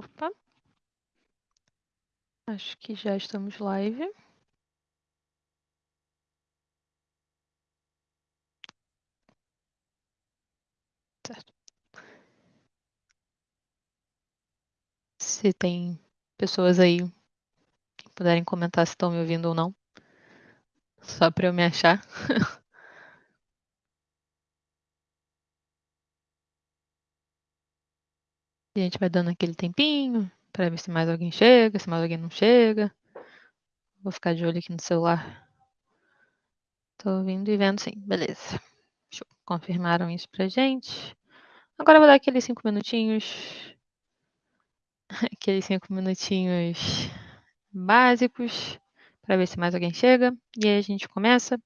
Opa. Acho que já estamos live. Certo. Se tem pessoas aí que puderem comentar se estão me ouvindo ou não. Só para eu me achar. E a gente vai dando aquele tempinho para ver se mais alguém chega, se mais alguém não chega. Vou ficar de olho aqui no celular. Tô ouvindo e vendo sim, beleza. Confirmaram isso pra gente. Agora eu vou dar aqueles cinco minutinhos. Aqueles cinco minutinhos básicos para ver se mais alguém chega. E aí a gente começa.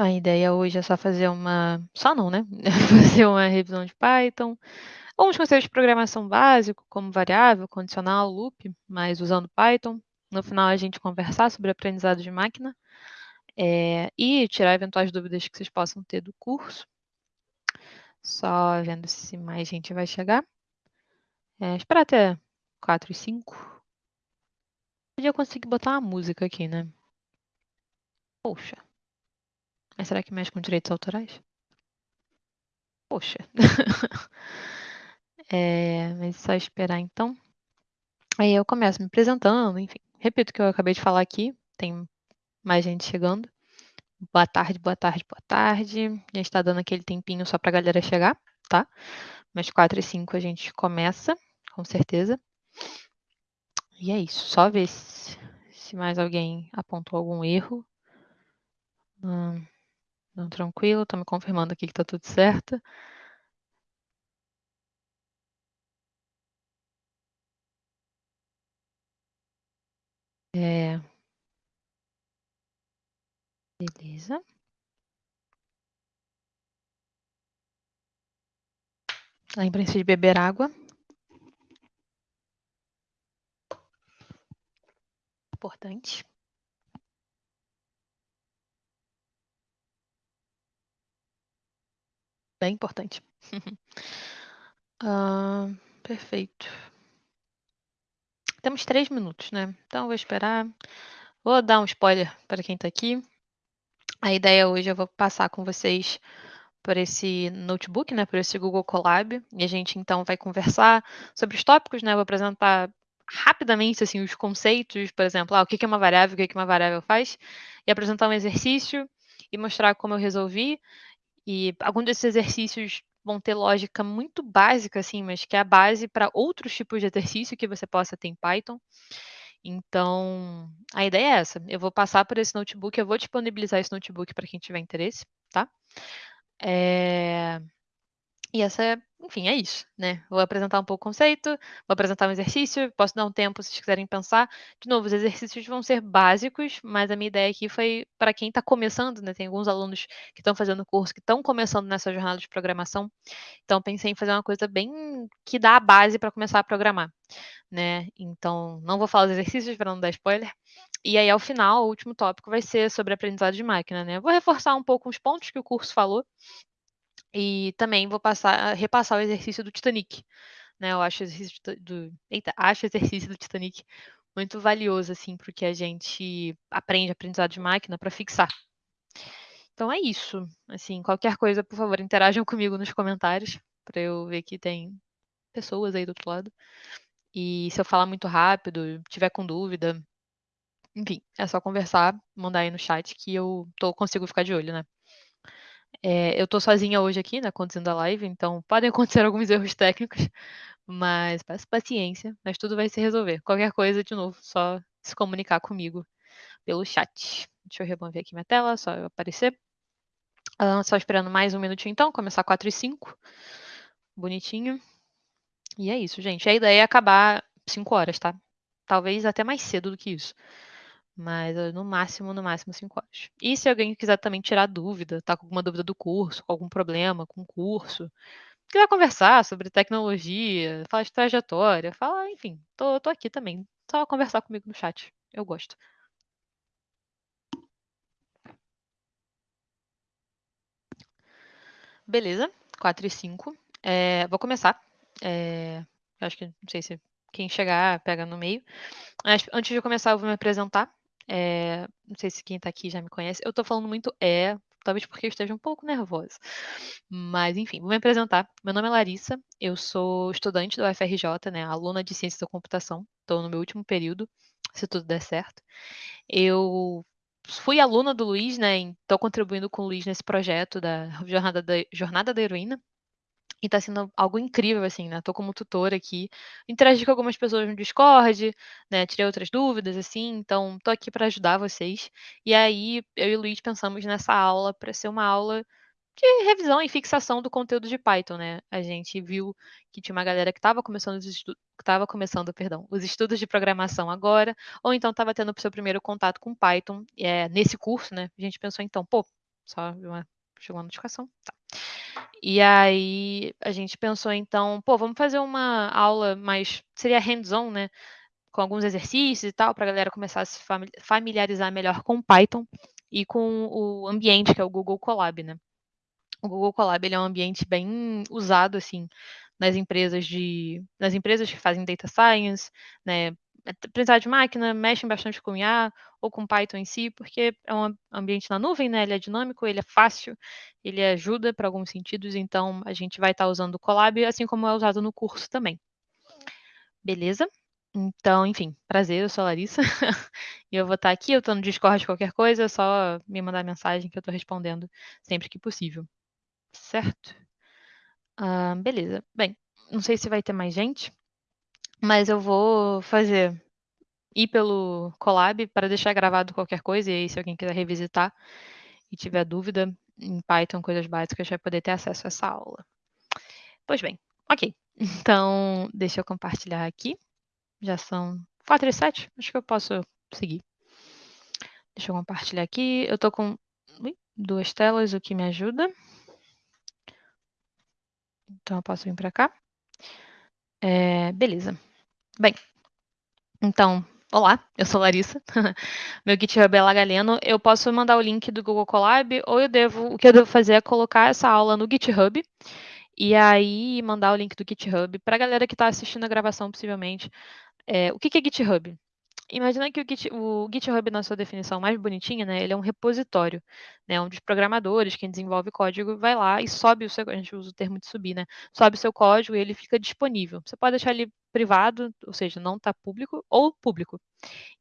A ideia hoje é só fazer uma. Só não, né? fazer uma revisão de Python. Alguns conceitos de programação básico, como variável, condicional, loop, mas usando Python. No final, a gente conversar sobre aprendizado de máquina é, e tirar eventuais dúvidas que vocês possam ter do curso. Só vendo se mais gente vai chegar. É, esperar até 4 e 5. Podia conseguir botar uma música aqui, né? Poxa. Mas será que mexe com direitos autorais? Poxa. é, mas só esperar então. Aí eu começo me apresentando, enfim. Repito o que eu acabei de falar aqui. Tem mais gente chegando. Boa tarde, boa tarde, boa tarde. A gente está dando aquele tempinho só para a galera chegar, tá? Mas 4 e 5 a gente começa, com certeza. E é isso. Só ver se, se mais alguém apontou algum erro. Hum, tranquilo, tô me confirmando aqui que tá tudo certo. É... Beleza. Lembrem-se de beber água. Importante. Bem importante. ah, perfeito. Temos três minutos, né? Então, eu vou esperar. Vou dar um spoiler para quem está aqui. A ideia hoje eu vou passar com vocês por esse notebook, né, por esse Google Colab, e a gente então vai conversar sobre os tópicos, né, vou apresentar rapidamente assim os conceitos, por exemplo, ah, o que é uma variável, o que uma variável faz, e apresentar um exercício e mostrar como eu resolvi, e alguns desses exercícios vão ter lógica muito básica, assim, mas que é a base para outros tipos de exercício que você possa ter em Python. Então, a ideia é essa. Eu vou passar por esse notebook, eu vou disponibilizar esse notebook para quem tiver interesse, tá? É... E essa enfim, é isso, né? Vou apresentar um pouco o conceito, vou apresentar um exercício, posso dar um tempo se vocês quiserem pensar. De novo, os exercícios vão ser básicos, mas a minha ideia aqui foi para quem está começando, né? Tem alguns alunos que estão fazendo o curso, que estão começando nessa jornada de programação. Então, pensei em fazer uma coisa bem que dá a base para começar a programar, né? Então, não vou falar os exercícios para não dar spoiler. E aí, ao final, o último tópico vai ser sobre aprendizado de máquina, né? vou reforçar um pouco os pontos que o curso falou, e também vou passar, repassar o exercício do Titanic. Né? Eu acho o exercício do, eita, acho exercício do Titanic muito valioso assim para o que a gente aprende aprendizado de máquina para fixar. Então é isso. Assim, qualquer coisa, por favor, interajam comigo nos comentários para eu ver que tem pessoas aí do outro lado. E se eu falar muito rápido, tiver com dúvida, enfim, é só conversar, mandar aí no chat que eu tô, consigo ficar de olho, né? É, eu estou sozinha hoje aqui, né, conduzindo a live, então podem acontecer alguns erros técnicos, mas paciência, mas tudo vai se resolver. Qualquer coisa, de novo, só se comunicar comigo pelo chat. Deixa eu remover aqui minha tela, só eu aparecer. Ah, só esperando mais um minutinho então, começar 4 e 5. Bonitinho. E é isso, gente. A ideia é acabar 5 horas, tá? Talvez até mais cedo do que isso. Mas no máximo, no máximo 5 horas. E se alguém quiser também tirar dúvida, tá com alguma dúvida do curso, com algum problema com o curso, quiser conversar sobre tecnologia, falar de trajetória, falar, enfim, tô, tô aqui também. Só conversar comigo no chat. Eu gosto. Beleza, 4 e 5. É, vou começar. É, acho que não sei se quem chegar pega no meio. Mas antes de começar, eu vou me apresentar. É, não sei se quem está aqui já me conhece. Eu estou falando muito é, talvez porque eu esteja um pouco nervosa. Mas, enfim, vou me apresentar. Meu nome é Larissa, eu sou estudante do UFRJ, né, aluna de Ciência da Computação. Estou no meu último período, se tudo der certo. Eu fui aluna do Luiz, né, estou contribuindo com o Luiz nesse projeto da Jornada da, Jornada da Heroína. E tá sendo algo incrível, assim, né? Tô como tutora aqui, interagi com algumas pessoas no Discord, né? Tirei outras dúvidas, assim, então tô aqui para ajudar vocês. E aí, eu e o Luiz pensamos nessa aula para ser uma aula de revisão e fixação do conteúdo de Python, né? A gente viu que tinha uma galera que estava começando os estudos, estava começando, perdão, os estudos de programação agora, ou então estava tendo o seu primeiro contato com Python é, nesse curso, né? A gente pensou então, pô, só uma, chegou uma notificação, tá. E aí a gente pensou então, pô, vamos fazer uma aula mais seria hands-on, né? Com alguns exercícios e tal, para a galera começar a se familiarizar melhor com Python e com o ambiente que é o Google Colab, né? O Google Colab ele é um ambiente bem usado assim nas empresas de nas empresas que fazem data science, né? Aprendizagem de máquina, mexem bastante com IA ou com Python em si, porque é um ambiente na nuvem, né? Ele é dinâmico, ele é fácil, ele ajuda para alguns sentidos, então a gente vai estar tá usando o Colab, assim como é usado no curso também. Beleza? Então, enfim, prazer, eu sou a Larissa. e eu vou estar tá aqui, eu estou no Discord qualquer coisa, é só me mandar mensagem que eu estou respondendo sempre que possível. Certo? Ah, beleza. Bem, não sei se vai ter mais gente, mas eu vou fazer ir pelo Colab para deixar gravado qualquer coisa, e aí se alguém quiser revisitar e tiver dúvida em Python, coisas básicas, vai poder ter acesso a essa aula. Pois bem, ok. Então, deixa eu compartilhar aqui. Já são 4 e 7, acho que eu posso seguir. Deixa eu compartilhar aqui. Eu estou com duas telas, o que me ajuda. Então, eu posso vir para cá. É, beleza. Bem, então, olá, eu sou Larissa. Meu GitHub é Lagaleno. Eu posso mandar o link do Google Colab ou eu devo, o que eu devo fazer é colocar essa aula no GitHub e aí mandar o link do GitHub para a galera que está assistindo a gravação, possivelmente. É, o que, que é GitHub? Imagina que o, Git, o, GitHub, na sua definição mais bonitinha, né, ele é um repositório, né, onde os programadores, quem desenvolve código, vai lá e sobe o seu, a gente usa o termo de subir, né, sobe o seu código e ele fica disponível. Você pode deixar ele privado, ou seja, não está público, ou público.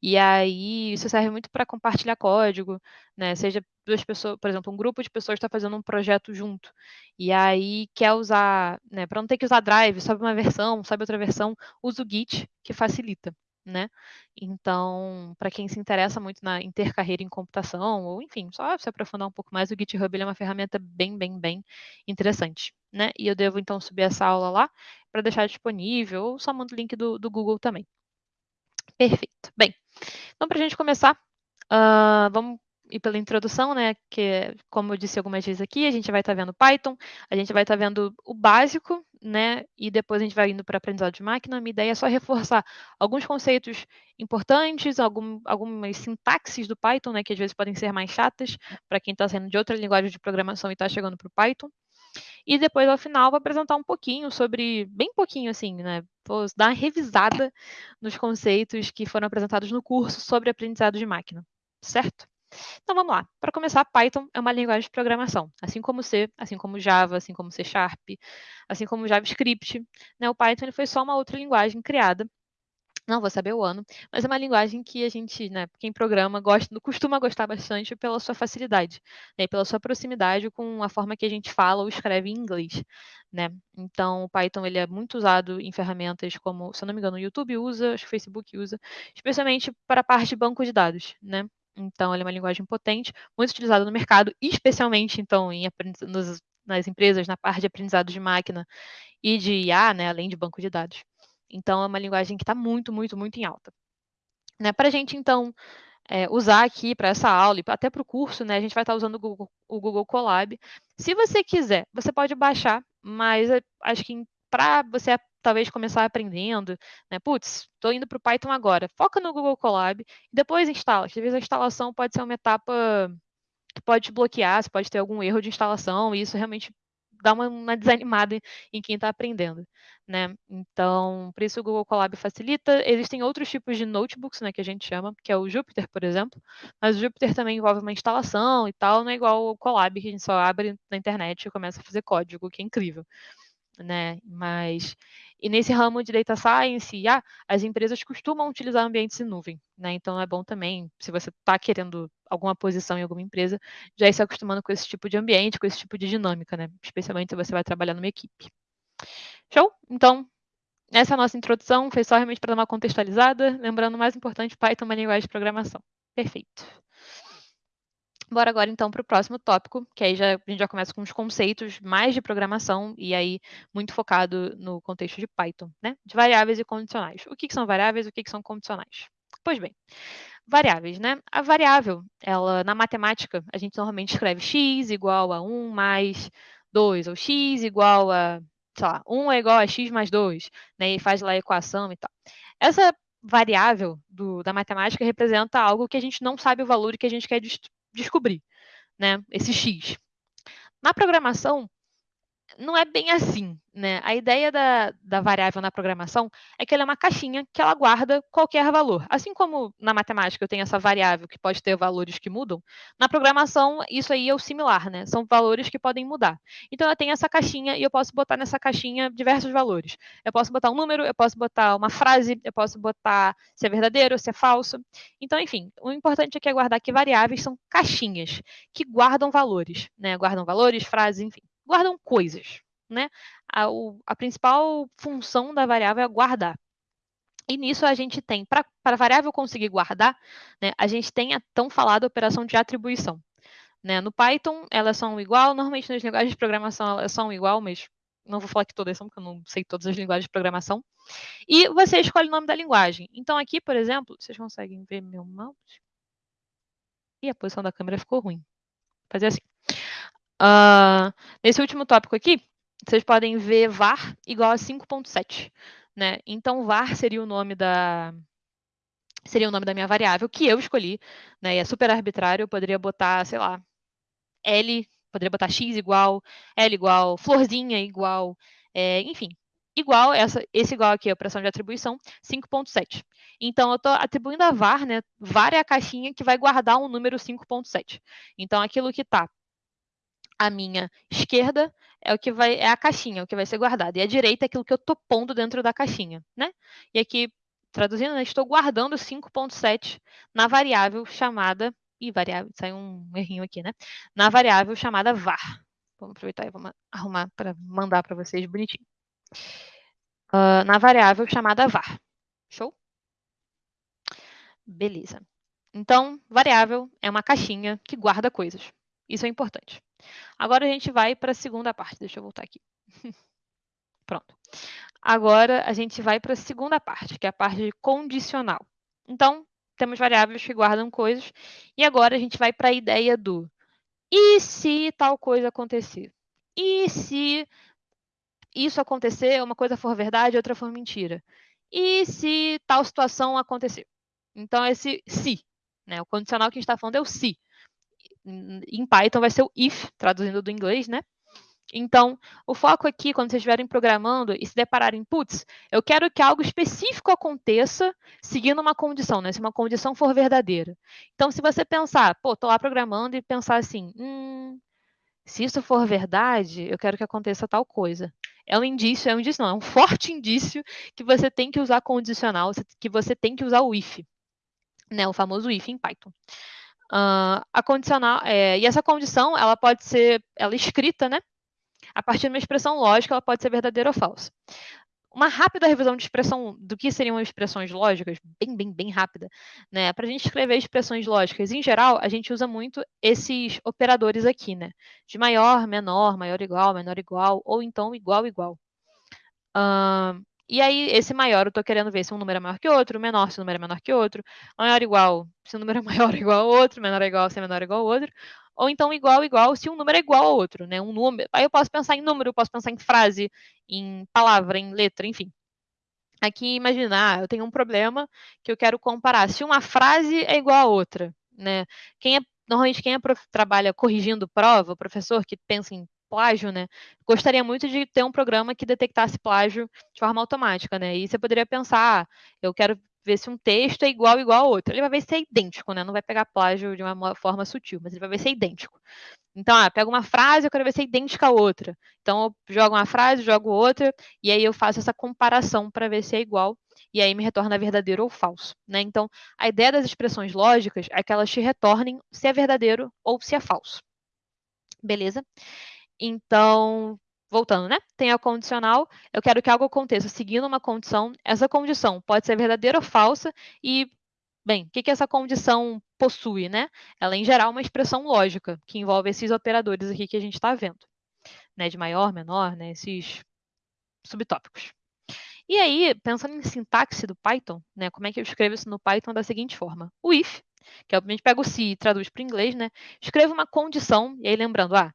E aí isso serve muito para compartilhar código, né? Seja duas pessoas, por exemplo, um grupo de pessoas está fazendo um projeto junto. E aí quer usar, né? Para não ter que usar Drive, sobe uma versão, sobe outra versão, usa o Git, que facilita né? Então, para quem se interessa muito na intercarreira em computação, ou enfim, só se aprofundar um pouco mais, o GitHub é uma ferramenta bem, bem, bem interessante, né? E eu devo então subir essa aula lá para deixar disponível, ou só mando o link do, do Google também. Perfeito. Bem, então para a gente começar, uh, vamos e pela introdução, né, que como eu disse algumas vezes aqui, a gente vai estar tá vendo Python, a gente vai estar tá vendo o básico, né, e depois a gente vai indo para aprendizado de máquina. Minha ideia é só reforçar alguns conceitos importantes, algum, algumas sintaxes do Python, né, que às vezes podem ser mais chatas para quem está saindo de outra linguagem de programação e está chegando para o Python. E depois, ao final, vou apresentar um pouquinho sobre, bem pouquinho assim, né? Vou dar uma revisada nos conceitos que foram apresentados no curso sobre aprendizado de máquina, certo? Então vamos lá. Para começar, Python é uma linguagem de programação, assim como C, assim como Java, assim como C Sharp, assim como JavaScript. Né? O Python ele foi só uma outra linguagem criada. Não vou saber o ano, mas é uma linguagem que a gente, né, quem programa, gosta, costuma gostar bastante pela sua facilidade, né, pela sua proximidade com a forma que a gente fala ou escreve em inglês, né? Então, o Python ele é muito usado em ferramentas como, se eu não me engano, o YouTube usa, acho que o Facebook usa, especialmente para a parte de banco de dados, né? Então, ele é uma linguagem potente, muito utilizada no mercado, especialmente, então, em, nos, nas empresas, na parte de aprendizado de máquina e de IA, né, além de banco de dados. Então, é uma linguagem que está muito, muito, muito em alta. Né, para a gente, então, é, usar aqui para essa aula e até para o curso, né, a gente vai estar tá usando o Google, o Google Colab. Se você quiser, você pode baixar, mas eh, acho que para você talvez começar aprendendo, né? Putz, estou indo para o Python agora. Foca no Google Colab e depois instala. Às vezes a instalação pode ser uma etapa que pode bloquear, você pode ter algum erro de instalação, e isso realmente dá uma, uma desanimada em quem está aprendendo, né? Então, por isso o Google Colab facilita. Existem outros tipos de notebooks, né, que a gente chama, que é o Jupyter, por exemplo, mas o Jupyter também envolve uma instalação e tal, não é igual o Colab, que a gente só abre na internet e começa a fazer código, que é incrível, né? Mas e nesse ramo de data science, ah, as empresas costumam utilizar ambientes em nuvem, né? Então é bom também, se você está querendo alguma posição em alguma empresa, já ir se acostumando com esse tipo de ambiente, com esse tipo de dinâmica, né? Especialmente se você vai trabalhar numa equipe. Show? Então, essa é a nossa introdução, foi só realmente para dar uma contextualizada, lembrando o mais importante, Python é uma linguagem de programação. Perfeito. Bora agora então para o próximo tópico, que aí já, a gente já começa com os conceitos mais de programação e aí muito focado no contexto de Python, né? De variáveis e condicionais. O que, que são variáveis e o que, que são condicionais? Pois bem, variáveis, né? A variável, ela na matemática, a gente normalmente escreve x igual a 1 mais 2, ou x igual a, sei lá, 1 é igual a x mais 2, né? E faz lá a equação e tal. Essa variável do, da matemática representa algo que a gente não sabe o valor e que a gente quer descobrir, né? Esse X. Na programação, não é bem assim, né? A ideia da, da variável na programação é que ela é uma caixinha que ela guarda qualquer valor. Assim como na matemática eu tenho essa variável que pode ter valores que mudam, na programação isso aí é o similar, né? São valores que podem mudar. Então eu tenho essa caixinha e eu posso botar nessa caixinha diversos valores. Eu posso botar um número, eu posso botar uma frase, eu posso botar se é verdadeiro, se é falso. Então, enfim, o importante aqui é guardar que variáveis são caixinhas que guardam valores, né? Guardam valores, frases, enfim guardam coisas, né? A, o, a principal função da variável é guardar. E nisso a gente tem, para a variável conseguir guardar, né, a gente tem a tão falada operação de atribuição. Né? No Python, elas são igual, normalmente nas linguagens de programação elas são igual, mas não vou falar que todas são, porque eu não sei todas as linguagens de programação. E você escolhe o nome da linguagem. Então aqui, por exemplo, vocês conseguem ver meu mouse? E a posição da câmera ficou ruim. Vou fazer assim. Uh, nesse último tópico aqui, vocês podem ver var igual a 5.7. Né? Então, var seria o nome da seria o nome da minha variável que eu escolhi, né? E é super arbitrário, eu poderia botar, sei lá, L, poderia botar X igual, L igual, florzinha igual, é, enfim, igual, essa, esse igual aqui a operação de atribuição, 5.7. Então, eu estou atribuindo a var, né? var é a caixinha que vai guardar um número 5.7. Então, aquilo que está a minha esquerda é o que vai é a caixinha, o que vai ser guardado, e a direita é aquilo que eu estou pondo dentro da caixinha, né? E aqui, traduzindo, né, estou guardando 5.7 na variável chamada, e variável, saiu um errinho aqui, né? Na variável chamada var. Vamos aproveitar e vamos arrumar para mandar para vocês bonitinho. Uh, na variável chamada var. Show? Beleza. Então, variável é uma caixinha que guarda coisas. Isso é importante. Agora a gente vai para a segunda parte. Deixa eu voltar aqui. Pronto. Agora a gente vai para a segunda parte, que é a parte de condicional. Então, temos variáveis que guardam coisas. E agora a gente vai para a ideia do e se tal coisa acontecer? E se isso acontecer, uma coisa for verdade, outra for mentira? E se tal situação acontecer? Então, esse se, né? O condicional que a gente está falando é o se em Python vai ser o if, traduzindo do inglês, né? Então, o foco aqui, quando vocês estiverem programando e se depararem, putz, eu quero que algo específico aconteça seguindo uma condição, né? Se uma condição for verdadeira. Então, se você pensar, pô, tô lá programando e pensar assim, hum, se isso for verdade, eu quero que aconteça tal coisa. É um indício, é um indício não, é um forte indício que você tem que usar condicional, que você tem que usar o if, né? O famoso if em Python. Uh, a condicional, é, e essa condição, ela pode ser, ela é escrita, né? A partir de uma expressão lógica, ela pode ser verdadeira ou falsa. Uma rápida revisão de expressão do que seriam expressões lógicas, bem, bem, bem rápida, né? Para a gente escrever expressões lógicas, em geral, a gente usa muito esses operadores aqui, né? De maior, menor, maior igual, menor igual, ou então igual, igual. Uh, e aí, esse maior, eu estou querendo ver se um número é maior que outro, menor se o número é menor que outro, maior igual se o número é maior igual ao outro, menor igual se é menor igual ao outro, ou então igual igual se um número é igual ao outro, né? Um número. Aí eu posso pensar em número, eu posso pensar em frase, em palavra, em letra, enfim. Aqui, imaginar, eu tenho um problema que eu quero comparar se uma frase é igual a outra, né? Quem é, normalmente quem é prof, trabalha corrigindo prova, o professor que pensa em plágio, né? Gostaria muito de ter um programa que detectasse plágio de forma automática, né? E você poderia pensar, ah, eu quero ver se um texto é igual igual ao outro. Ele vai ver se é idêntico, né? Não vai pegar plágio de uma forma sutil, mas ele vai ver se é idêntico. Então, ah, pego uma frase, eu quero ver se é idêntica a outra. Então, eu jogo uma frase, jogo outra, e aí eu faço essa comparação para ver se é igual, e aí me retorna verdadeiro ou falso. Né? Então, a ideia das expressões lógicas é que elas te retornem se é verdadeiro ou se é falso. Beleza? Então, voltando, né? Tem a condicional, eu quero que algo aconteça seguindo uma condição. Essa condição pode ser verdadeira ou falsa, e Bem, o que, que essa condição possui, né? Ela, em geral, é uma expressão lógica, que envolve esses operadores aqui que a gente está vendo, né? De maior, menor, né? Esses subtópicos. E aí, pensando em sintaxe do Python, né? Como é que eu escrevo isso no Python da seguinte forma. O if, que a gente pega o se e traduz para o inglês, né? Escrevo uma condição, e aí lembrando, ah,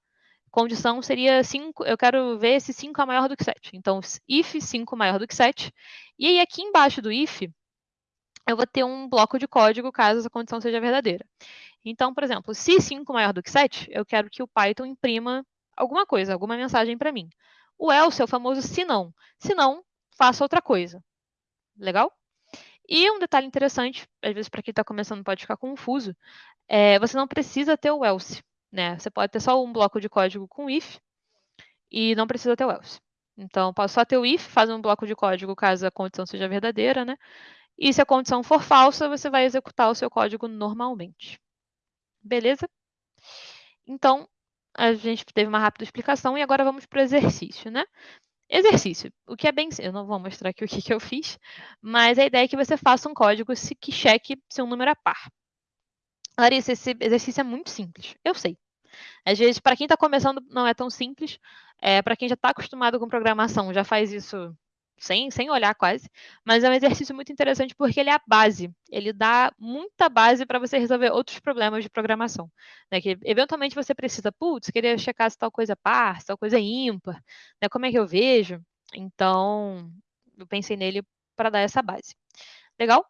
condição seria 5, eu quero ver se 5 é maior do que 7. Então, if 5 maior do que 7. E aí, aqui embaixo do if, eu vou ter um bloco de código caso essa condição seja verdadeira. Então, por exemplo, se 5 maior do que 7, eu quero que o Python imprima alguma coisa, alguma mensagem para mim. O else é o famoso se não. Se não, faça outra coisa. Legal? E um detalhe interessante, às vezes para quem está começando pode ficar confuso, é, você não precisa ter o else. Né? Você pode ter só um bloco de código com if e não precisa ter o else. Então, posso só ter o if, fazer um bloco de código caso a condição seja verdadeira, né? E se a condição for falsa, você vai executar o seu código normalmente. Beleza? Então, a gente teve uma rápida explicação e agora vamos para o exercício, né? Exercício, o que é bem... Eu não vou mostrar aqui o que, que eu fiz, mas a ideia é que você faça um código que cheque se um número é par. Larissa, esse exercício é muito simples. Eu sei. Às vezes, para quem está começando, não é tão simples. É, para quem já está acostumado com programação, já faz isso sem, sem olhar quase, mas é um exercício muito interessante porque ele é a base, ele dá muita base para você resolver outros problemas de programação, né, que eventualmente você precisa, putz, queria checar se tal coisa é par, se tal coisa é ímpar, né, como é que eu vejo? Então, eu pensei nele para dar essa base. Legal?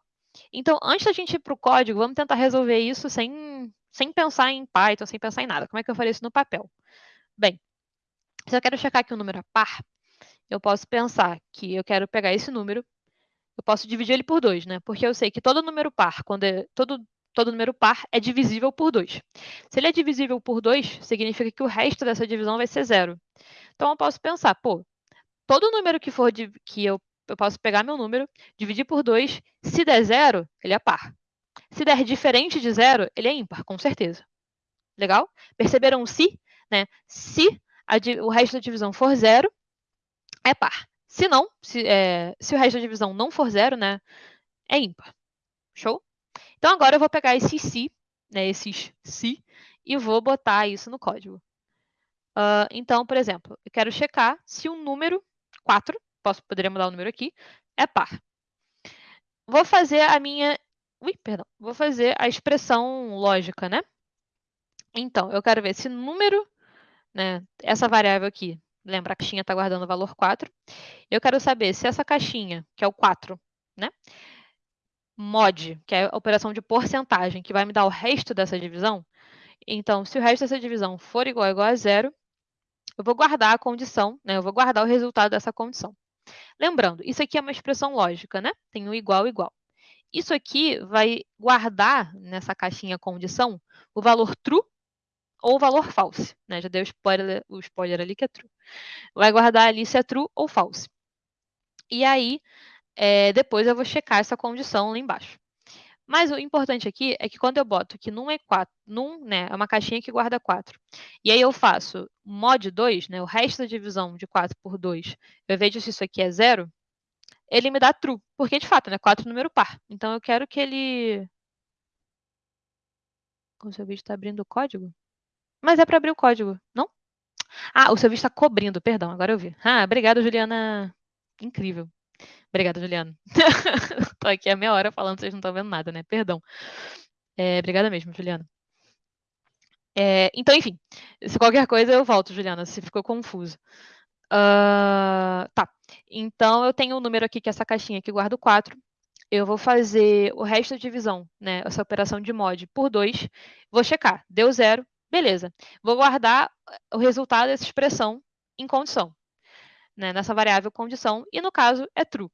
Então, antes da gente ir para o código, vamos tentar resolver isso sem, sem pensar em Python, sem pensar em nada. Como é que eu faria isso no papel? Bem, se eu quero checar que o número é par, eu posso pensar que eu quero pegar esse número, eu posso dividir ele por 2, né? Porque eu sei que todo número par, quando é, todo, todo número par é divisível por 2. Se ele é divisível por 2, significa que o resto dessa divisão vai ser zero. Então eu posso pensar, pô, todo número que for que eu, eu posso pegar meu número, dividir por 2, se der zero, ele é par. Se der diferente de zero, ele é ímpar, com certeza. Legal? Perceberam o se? Né? Se a, o resto da divisão for zero, é par. Se não, se, é, se o resto da divisão não for zero, né, é ímpar. Show? Então agora eu vou pegar esse si, né, esses si, e vou botar isso no código. Uh, então, por exemplo, eu quero checar se o número 4, posso, poderia mudar o número aqui, é par. Vou fazer a minha... Ui, perdão. Vou fazer a expressão lógica, né? Então, eu quero ver se número, né, essa variável aqui, Lembra, a caixinha está guardando o valor 4. Eu quero saber se essa caixinha, que é o 4, né? mod, que é a operação de porcentagem, que vai me dar o resto dessa divisão. Então, se o resto dessa divisão for igual igual a zero, eu vou guardar a condição, né? Eu vou guardar o resultado dessa condição. Lembrando, isso aqui é uma expressão lógica, né? Tem o igual, igual. Isso aqui vai guardar nessa caixinha condição o valor true ou valor false. Né? Já dei o spoiler, o spoiler ali que é true. Vai guardar ali se é true ou false. E aí, é, depois eu vou checar essa condição lá embaixo. Mas o importante aqui é que quando eu boto que num é 4, num, né, é uma caixinha que guarda 4. E aí eu faço mod 2, né, o resto da divisão de 4 por 2, eu vejo se isso aqui é zero, ele me dá true, porque de fato, né, 4 é número par. Então eu quero que ele... O seu vídeo está abrindo o código? Mas é para abrir o código, não? Ah, o serviço está cobrindo, perdão, agora eu vi. Ah, obrigada, Juliana. Incrível. Obrigada, Juliana. Tô aqui a meia hora falando, vocês não estão vendo nada, né? Perdão. É, obrigada mesmo, Juliana. É, então, enfim, se qualquer coisa eu volto, Juliana, se ficou confuso. Uh, tá, então eu tenho o um número aqui, que é essa caixinha que guarda o 4. Eu vou fazer o resto da divisão, né, essa operação de mod, por 2. Vou checar, deu zero, Beleza. Vou guardar o resultado dessa expressão em condição, né, nessa variável condição, e no caso é true.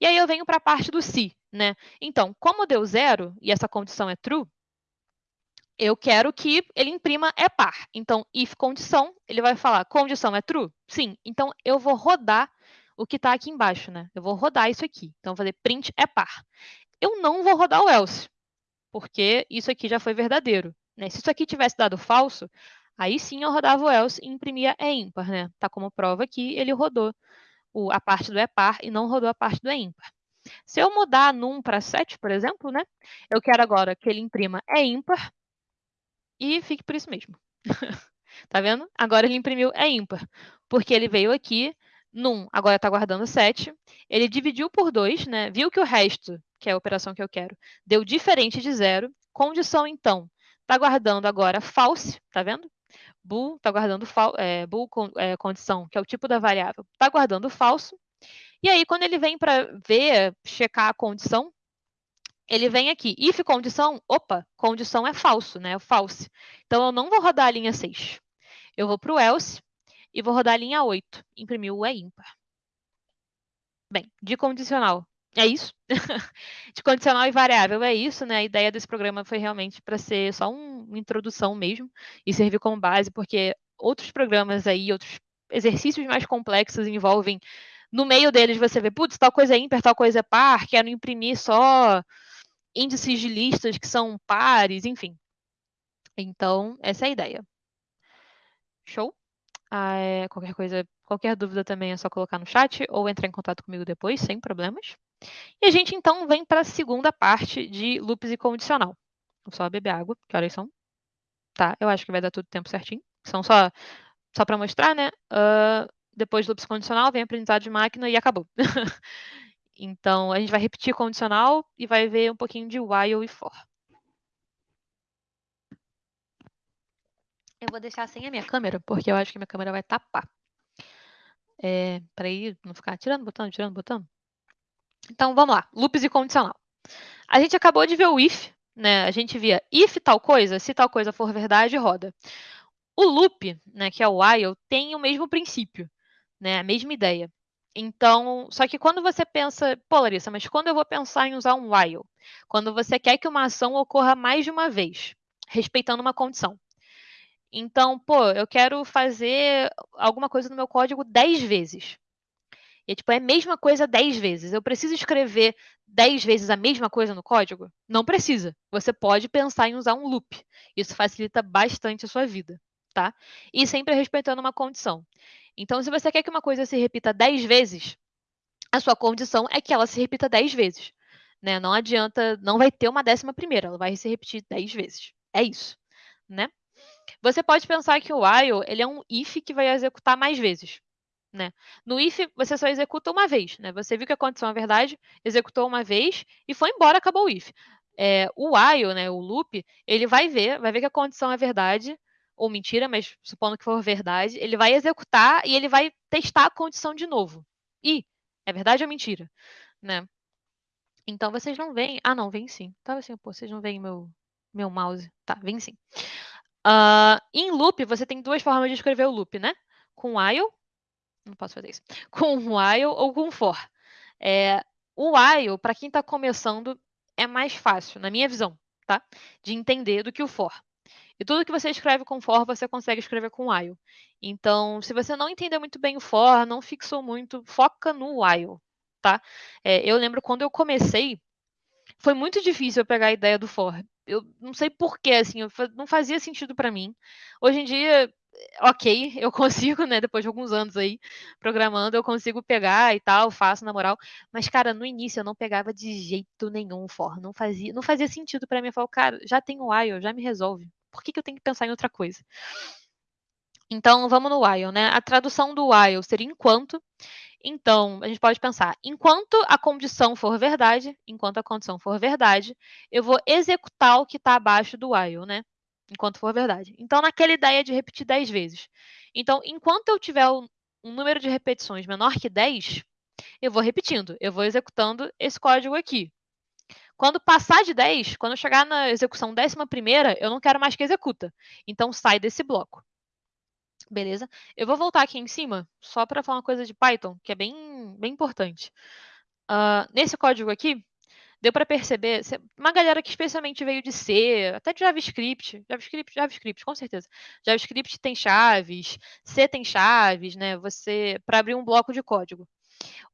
E aí eu venho para a parte do se, né? Então, como deu zero e essa condição é true, eu quero que ele imprima é par. Então, if condição, ele vai falar condição é true? Sim. Então, eu vou rodar o que está aqui embaixo, né? Eu vou rodar isso aqui. Então, vou fazer print é par. Eu não vou rodar o else, porque isso aqui já foi verdadeiro. Né? Se isso aqui tivesse dado falso, aí sim eu rodava o else e imprimia é ímpar, né? Tá como prova aqui, ele rodou o, a parte do é par e não rodou a parte do é ímpar. Se eu mudar num para 7, por exemplo, né? Eu quero agora que ele imprima é ímpar e fique por isso mesmo. tá vendo? Agora ele imprimiu é ímpar, porque ele veio aqui num, agora está guardando 7, ele dividiu por 2, né? viu que o resto, que é a operação que eu quero, deu diferente de zero, condição então, está guardando agora false, tá vendo? Bool está guardando é, bool é, condição, que é o tipo da variável, está guardando falso, e aí quando ele vem para ver, checar a condição, ele vem aqui, if condição, opa, condição é falso, né? É false. Então, eu não vou rodar a linha 6. Eu vou para o else e vou rodar a linha 8. Imprimir o é ímpar. Bem, de condicional, é isso. de condicional e variável é isso, né? A ideia desse programa foi realmente para ser só um, uma introdução mesmo e servir como base, porque outros programas aí, outros exercícios mais complexos envolvem no meio deles você vê, putz, tal coisa é ímpar, tal coisa é par, quero imprimir só índices de listas que são pares, enfim. Então, essa é a ideia. Show? Ah, é, qualquer coisa, qualquer dúvida também é só colocar no chat ou entrar em contato comigo depois, sem problemas. E a gente então vem para a segunda parte de loops e condicional. Vou só beber água, que horas são? Tá, eu acho que vai dar tudo tempo certinho. São só, só para mostrar, né? Uh, depois do loops condicional vem aprendizado de máquina e acabou. Então, a gente vai repetir condicional e vai ver um pouquinho de while e for. Eu vou deixar sem a minha câmera, porque eu acho que minha câmera vai tapar. É, para ir não ficar tirando, botando, tirando, botando. Então, vamos lá. Loops e condicional. A gente acabou de ver o if, né? A gente via if tal coisa, se tal coisa for verdade, roda. O loop, né, que é o while, tem o mesmo princípio, né? A mesma ideia. Então, só que quando você pensa, pô, Larissa, mas quando eu vou pensar em usar um while? Quando você quer que uma ação ocorra mais de uma vez, respeitando uma condição. Então, pô, eu quero fazer alguma coisa no meu código 10 vezes. E tipo, é a mesma coisa 10 vezes. Eu preciso escrever 10 vezes a mesma coisa no código? Não precisa. Você pode pensar em usar um loop. Isso facilita bastante a sua vida, tá? E sempre respeitando uma condição. Então, se você quer que uma coisa se repita 10 vezes, a sua condição é que ela se repita 10 vezes. Né? Não adianta, não vai ter uma décima primeira, ela vai se repetir 10 vezes. É isso. Né? Você pode pensar que o while ele é um if que vai executar mais vezes. Né? No if, você só executa uma vez. Né? Você viu que a condição é verdade, executou uma vez e foi embora, acabou o if. É, o while, né, o loop, ele vai ver, vai ver que a condição é verdade, ou mentira, mas supondo que for verdade, ele vai executar e ele vai testar a condição de novo. E é verdade ou mentira, né? Então vocês não veem. Ah, não, vem sim. Tava assim, pô, vocês não veem meu, meu mouse. Tá, vem sim. Uh, em loop, você tem duas formas de escrever o loop, né? Com while. Não posso fazer isso. Com while ou com for. É, o while, para quem está começando, é mais fácil, na minha visão, tá? De entender do que o for. E tudo que você escreve com for, você consegue escrever com while. Então, se você não entendeu muito bem o for, não fixou muito, foca no while, tá? É, eu lembro quando eu comecei, foi muito difícil eu pegar a ideia do for. Eu não sei porquê, assim, não fazia sentido para mim. Hoje em dia, ok, eu consigo, né, depois de alguns anos aí programando, eu consigo pegar e tal, faço na moral, mas cara, no início eu não pegava de jeito nenhum o for, não fazia, não fazia sentido para mim, eu falo, cara, já tem o while, já me resolve por que, que eu tenho que pensar em outra coisa? Então, vamos no while, né? A tradução do while seria enquanto. Então, a gente pode pensar, enquanto a condição for verdade, enquanto a condição for verdade, eu vou executar o que está abaixo do while, né? Enquanto for verdade. Então, naquela ideia de repetir 10 vezes. Então, enquanto eu tiver um número de repetições menor que 10, eu vou repetindo, eu vou executando esse código aqui. Quando passar de 10, quando chegar na execução décima primeira, eu não quero mais que executa. Então, sai desse bloco. Beleza? Eu vou voltar aqui em cima, só para falar uma coisa de Python, que é bem, bem importante. Uh, nesse código aqui, deu para perceber, uma galera que especialmente veio de C, até de JavaScript, JavaScript, JavaScript, com certeza. JavaScript tem chaves, C tem chaves, né? Você para abrir um bloco de código.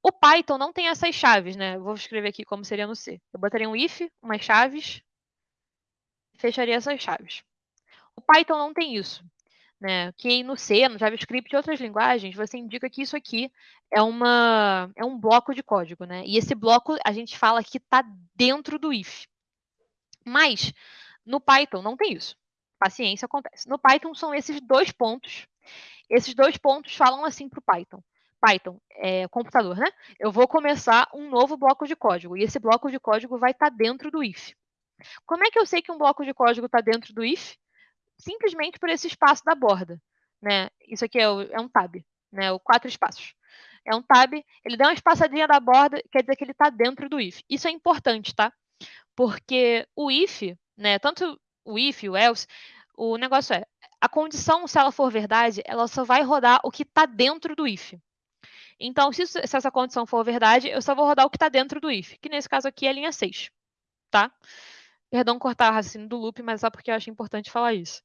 O Python não tem essas chaves, né? vou escrever aqui como seria no C. Eu botaria um if, umas chaves, fecharia essas chaves. O Python não tem isso né? Que no C, no JavaScript e outras linguagens, você indica que isso aqui é, uma, é um bloco de código, né? E esse bloco a gente fala que está dentro do if. Mas no Python não tem isso. Paciência acontece. No Python são esses dois pontos. Esses dois pontos falam assim para o Python. Python, é, computador, né? Eu vou começar um novo bloco de código. E esse bloco de código vai estar tá dentro do if. Como é que eu sei que um bloco de código está dentro do if? simplesmente por esse espaço da borda. Né? Isso aqui é, o, é um tab, né? o quatro espaços. É um tab, ele dá uma espaçadinha da borda, quer dizer que ele está dentro do if. Isso é importante, tá? Porque o if, né, tanto o if e o else, o negócio é, a condição, se ela for verdade, ela só vai rodar o que está dentro do if. Então, se, se, essa condição for verdade, eu só vou rodar o que está dentro do if, que nesse caso aqui é a linha 6, tá? Perdão cortar o raciocínio do loop, mas só porque eu acho importante falar isso.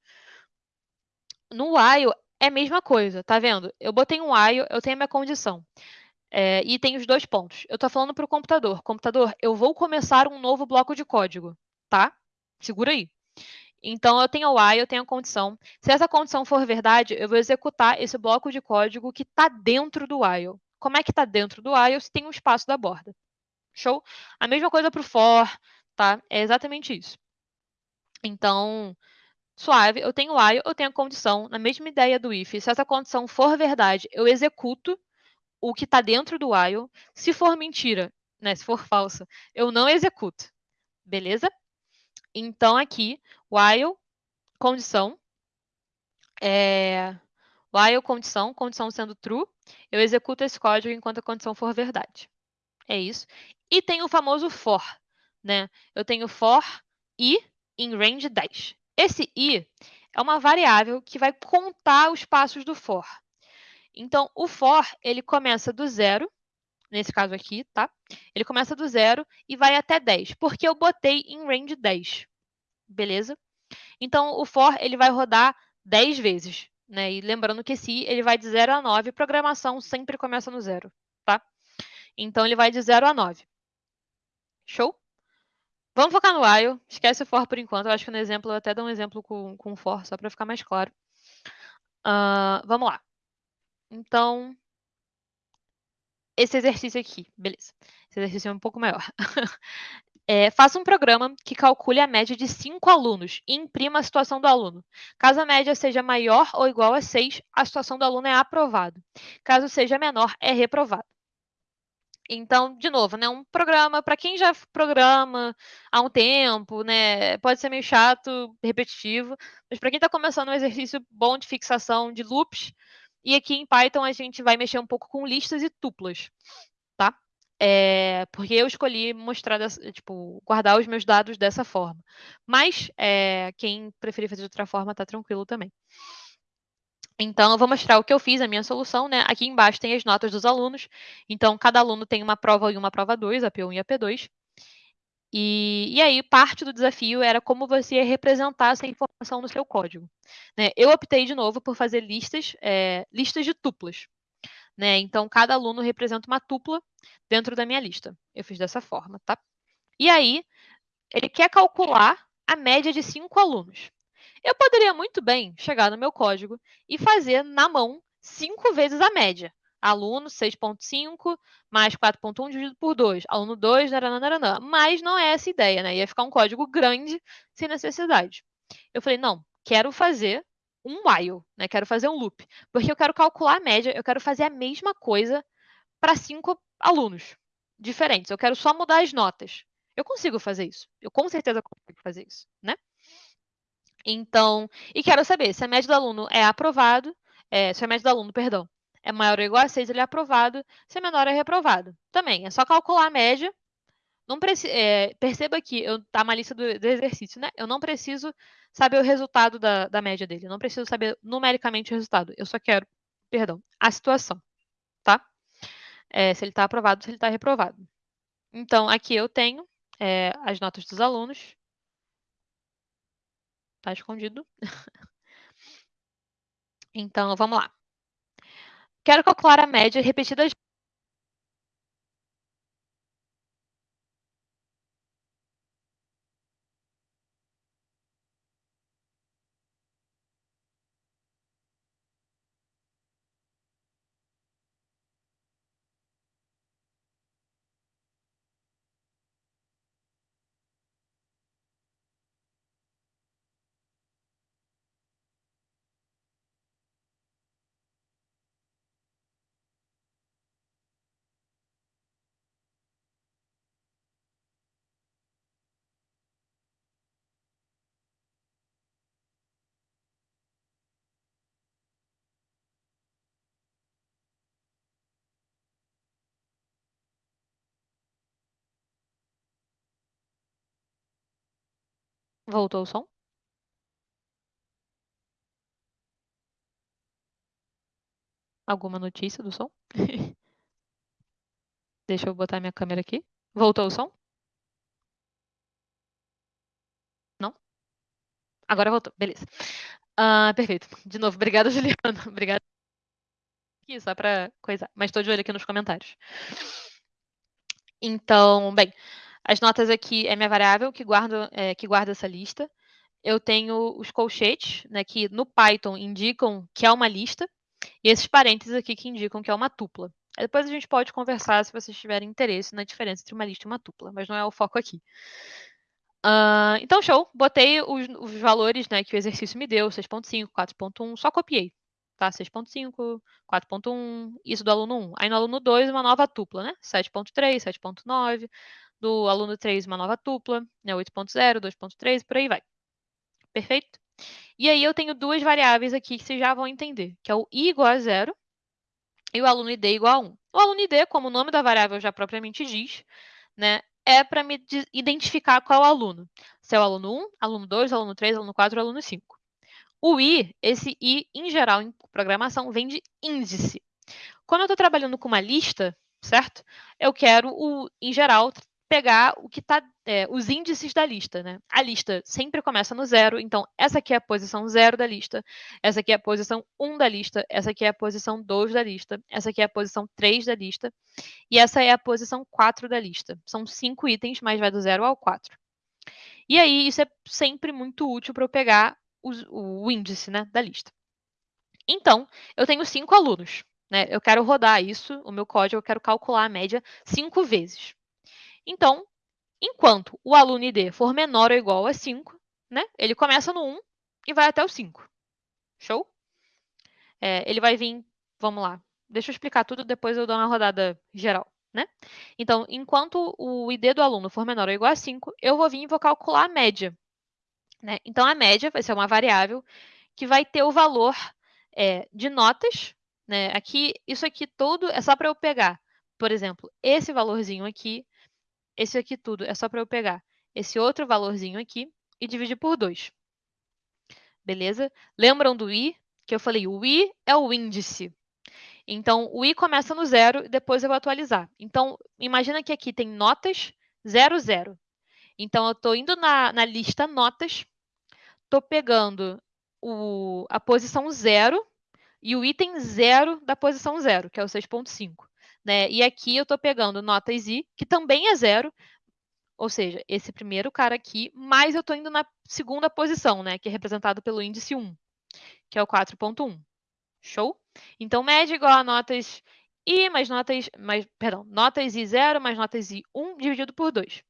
No while é a mesma coisa, tá vendo? Eu botei um while, eu tenho a minha condição. É, e tem os dois pontos. Eu estou falando para o computador. Computador, eu vou começar um novo bloco de código, tá? Segura aí. Então, eu tenho o while, eu tenho a condição. Se essa condição for verdade, eu vou executar esse bloco de código que está dentro do while. Como é que está dentro do while se tem um espaço da borda? Show? A mesma coisa para o for, tá? É exatamente isso. Então, suave, eu tenho while, eu tenho a condição, na mesma ideia do if, se essa condição for verdade, eu executo o que está dentro do while. Se for mentira, né, se for falsa, eu não executo. Beleza? Então, aqui, while, condição, é, while, condição, condição sendo true, eu executo esse código enquanto a condição for verdade. É isso. E tem o famoso for, né? Eu tenho for i em range 10. Esse i é uma variável que vai contar os passos do for. Então, o for, ele começa do zero, nesse caso aqui, tá? Ele começa do zero e vai até 10, porque eu botei em range 10, beleza? Então, o for, ele vai rodar 10 vezes, né? E lembrando que i, ele vai de 0 a 9, programação sempre começa no zero, tá? Então, ele vai de 0 a 9. Show? Vamos focar no while, esquece o for por enquanto. Eu acho que no exemplo, eu até dou um exemplo com, com for, só para ficar mais claro. Uh, vamos lá. Então, esse exercício aqui, beleza. Esse exercício é um pouco maior. é, faça um programa que calcule a média de cinco alunos e imprima a situação do aluno. Caso a média seja maior ou igual a 6, a situação do aluno é aprovado. Caso seja menor, é reprovado. Então, de novo, né, um programa para quem já programa há um tempo, né, pode ser meio chato, repetitivo, mas para quem está começando um exercício bom de fixação de loops, e aqui em Python a gente vai mexer um pouco com listas e tuplas, tá? É, porque eu escolhi mostrar, tipo, guardar os meus dados dessa forma. Mas é, quem preferir fazer de outra forma, tá tranquilo também. Então, eu vou mostrar o que eu fiz, a minha solução, né? Aqui embaixo tem as notas dos alunos. Então, cada aluno tem uma prova e uma prova 2, a P1 e a P2. E, e aí, parte do desafio era como você representar essa informação no seu código. Né? Eu optei, de novo, por fazer listas, é, listas de tuplas. Né? Então, cada aluno representa uma tupla dentro da minha lista. Eu fiz dessa forma, tá? E aí, ele quer calcular a média de cinco alunos. Eu poderia muito bem chegar no meu código e fazer na mão cinco vezes a média. Aluno 6.5 mais 4.1 dividido por 2. Aluno 2, naranã, mas não é essa ideia, né? Ia ficar um código grande sem necessidade. Eu falei, não, quero fazer um while, né? Quero fazer um loop, porque eu quero calcular a média, eu quero fazer a mesma coisa para cinco alunos diferentes. Eu quero só mudar as notas. Eu consigo fazer isso. Eu com certeza consigo fazer isso, né? Então, e quero saber se a média do aluno é aprovado, é, se a média do aluno, perdão, é maior ou igual a 6, ele é aprovado, se é menor, é reprovado. Também, é só calcular a média não é, perceba que eu, tá uma lista do, do, exercício, né? Eu não preciso saber o resultado da, da média dele. Eu não preciso saber numericamente o resultado. Eu só quero, perdão, a situação, tá? É, se ele está aprovado, se ele está reprovado. Então, aqui eu tenho é, as notas dos alunos. Está escondido. então, vamos lá. Quero calcular a média repetida Voltou o som? Alguma notícia do som? Deixa eu botar minha câmera aqui. Voltou o som? Não? Agora voltou, beleza. Uh, perfeito. De novo, obrigada, Juliana. Obrigada. Aqui, só para coisa. Mas estou de olho aqui nos comentários. Então, bem, as notas aqui é minha variável que guarda, é, que guarda essa lista. Eu tenho os colchetes, né, que no Python indicam que é uma lista, e esses parênteses aqui que indicam que é uma tupla. Depois a gente pode conversar se vocês tiverem interesse na diferença entre uma lista e uma tupla, mas não é o foco aqui. Uh, então, show. Botei os, os, valores né, que o exercício me deu, 6.5, 4.1, só copiei. Tá? 6.5, 4.1, isso do aluno 1. Aí no aluno 2, uma nova tupla, né? 7.3, 7.9 do aluno 3 uma nova tupla, né, 8.0, 2.3, por aí vai. Perfeito? E aí eu tenho duas variáveis aqui que vocês já vão entender, que é o i igual a zero e o aluno id igual a 1. O aluno id, como o nome da variável já propriamente diz, né, é para me identificar qual aluno. Se é o aluno 1, aluno 2, aluno 3, aluno 4, aluno 5. O i, esse i, em geral, em programação, vem de índice. Quando eu estou trabalhando com uma lista, certo? Eu quero, o, em geral, pegar o que está, é, os índices da lista, né? A lista sempre começa no zero, então essa aqui é a posição zero da lista, essa aqui é a posição 1 da lista, essa aqui é a posição 2 da lista, essa aqui é a posição 3 da lista, e essa é a posição 4 da lista. São cinco itens, mas vai do zero ao 4. E aí, isso é sempre muito útil para eu pegar o, o índice né, da lista. Então, eu tenho cinco alunos. Né? Eu quero rodar isso, o meu código, eu quero calcular a média cinco vezes. Então, enquanto o aluno ID for menor ou igual a 5, né, ele começa no 1 e vai até o 5. Show? É, ele vai vir, vamos lá, deixa eu explicar tudo, depois eu dou uma rodada geral. Né? Então, enquanto o ID do aluno for menor ou igual a 5, eu vou vir e vou calcular a média. Né? Então, a média vai ser uma variável que vai ter o valor é, de notas. Né? Aqui, isso aqui todo é só para eu pegar, por exemplo, esse valorzinho aqui esse aqui tudo é só para eu pegar esse outro valorzinho aqui e dividir por 2. Beleza? Lembram do i? Que eu falei, o i é o índice. Então, o i começa no zero e depois eu vou atualizar. Então, imagina que aqui tem notas 0, 0. Então, eu estou indo na, na, lista notas, estou pegando o, a posição 0 e o item 0 da posição 0, que é o 6.5. Né? E aqui eu estou pegando notas i, que também é zero, ou seja, esse primeiro cara aqui, mas eu estou indo na segunda posição, né? que é representado pelo índice 1, que é o 4.1. Show? Então, média igual a notas i mais notas, mais, perdão, notas i 0 mais notas i 1 dividido por 2.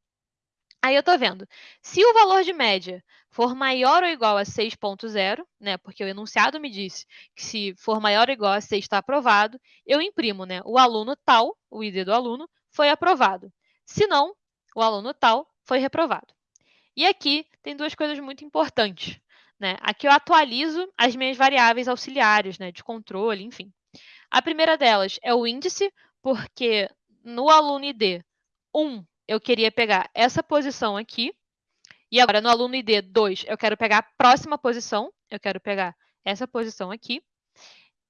Aí eu estou vendo, se o valor de média for maior ou igual a 6.0, né, porque o enunciado me disse que se for maior ou igual a 6 está aprovado, eu imprimo, né, o aluno tal, o ID do aluno, foi aprovado. Se não, o aluno tal foi reprovado. E aqui tem duas coisas muito importantes. Né? Aqui eu atualizo as minhas variáveis auxiliares, né, de controle, enfim. A primeira delas é o índice, porque no aluno ID 1 eu queria pegar essa posição aqui, e agora no aluno ID 2, eu quero pegar a próxima posição, eu quero pegar essa posição aqui,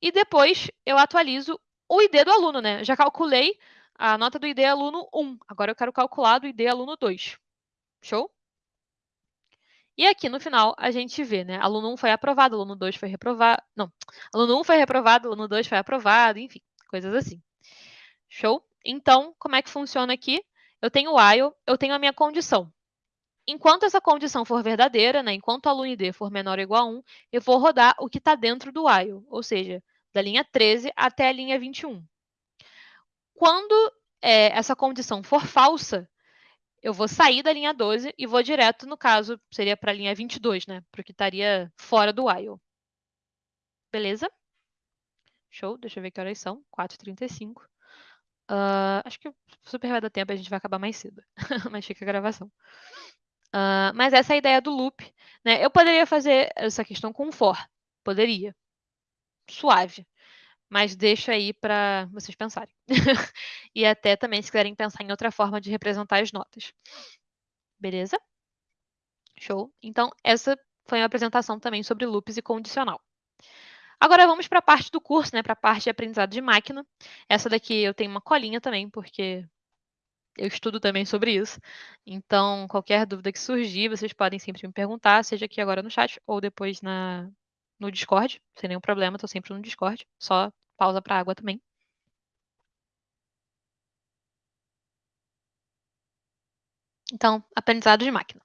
e depois eu atualizo o ID do aluno, né? Já calculei a nota do ID aluno 1, agora eu quero calcular do ID aluno 2. Show? E aqui no final a gente vê, né? Aluno 1 foi aprovado, aluno 2 foi reprovado. Não, aluno 1 foi reprovado, aluno 2 foi aprovado, enfim, coisas assim. Show? Então, como é que funciona aqui? Eu tenho o while, eu tenho a minha condição. Enquanto essa condição for verdadeira, né, enquanto o aluno ID for menor ou igual a 1, eu vou rodar o que está dentro do while, ou seja, da linha 13 até a linha 21. Quando é, essa condição for falsa, eu vou sair da linha 12 e vou direto, no caso, seria para a linha 22, né? Porque estaria fora do while. Beleza? Show, deixa eu ver que horas são. 4h35. Uh, acho que super vai dar tempo, a gente vai acabar mais cedo. mas fica a gravação. Uh, mas essa é a ideia do loop. Né? Eu poderia fazer essa questão com for. Poderia. Suave. Mas deixo aí para vocês pensarem. e até também se quiserem pensar em outra forma de representar as notas. Beleza? Show. Então, essa foi uma apresentação também sobre loops e condicional. Agora vamos para a parte do curso, né, para a parte de aprendizado de máquina. Essa daqui eu tenho uma colinha também, porque eu estudo também sobre isso. Então, qualquer dúvida que surgir, vocês podem sempre me perguntar, seja aqui agora no chat ou depois na, no Discord, sem nenhum problema, estou sempre no Discord. Só pausa para água também. Então, aprendizado de máquina.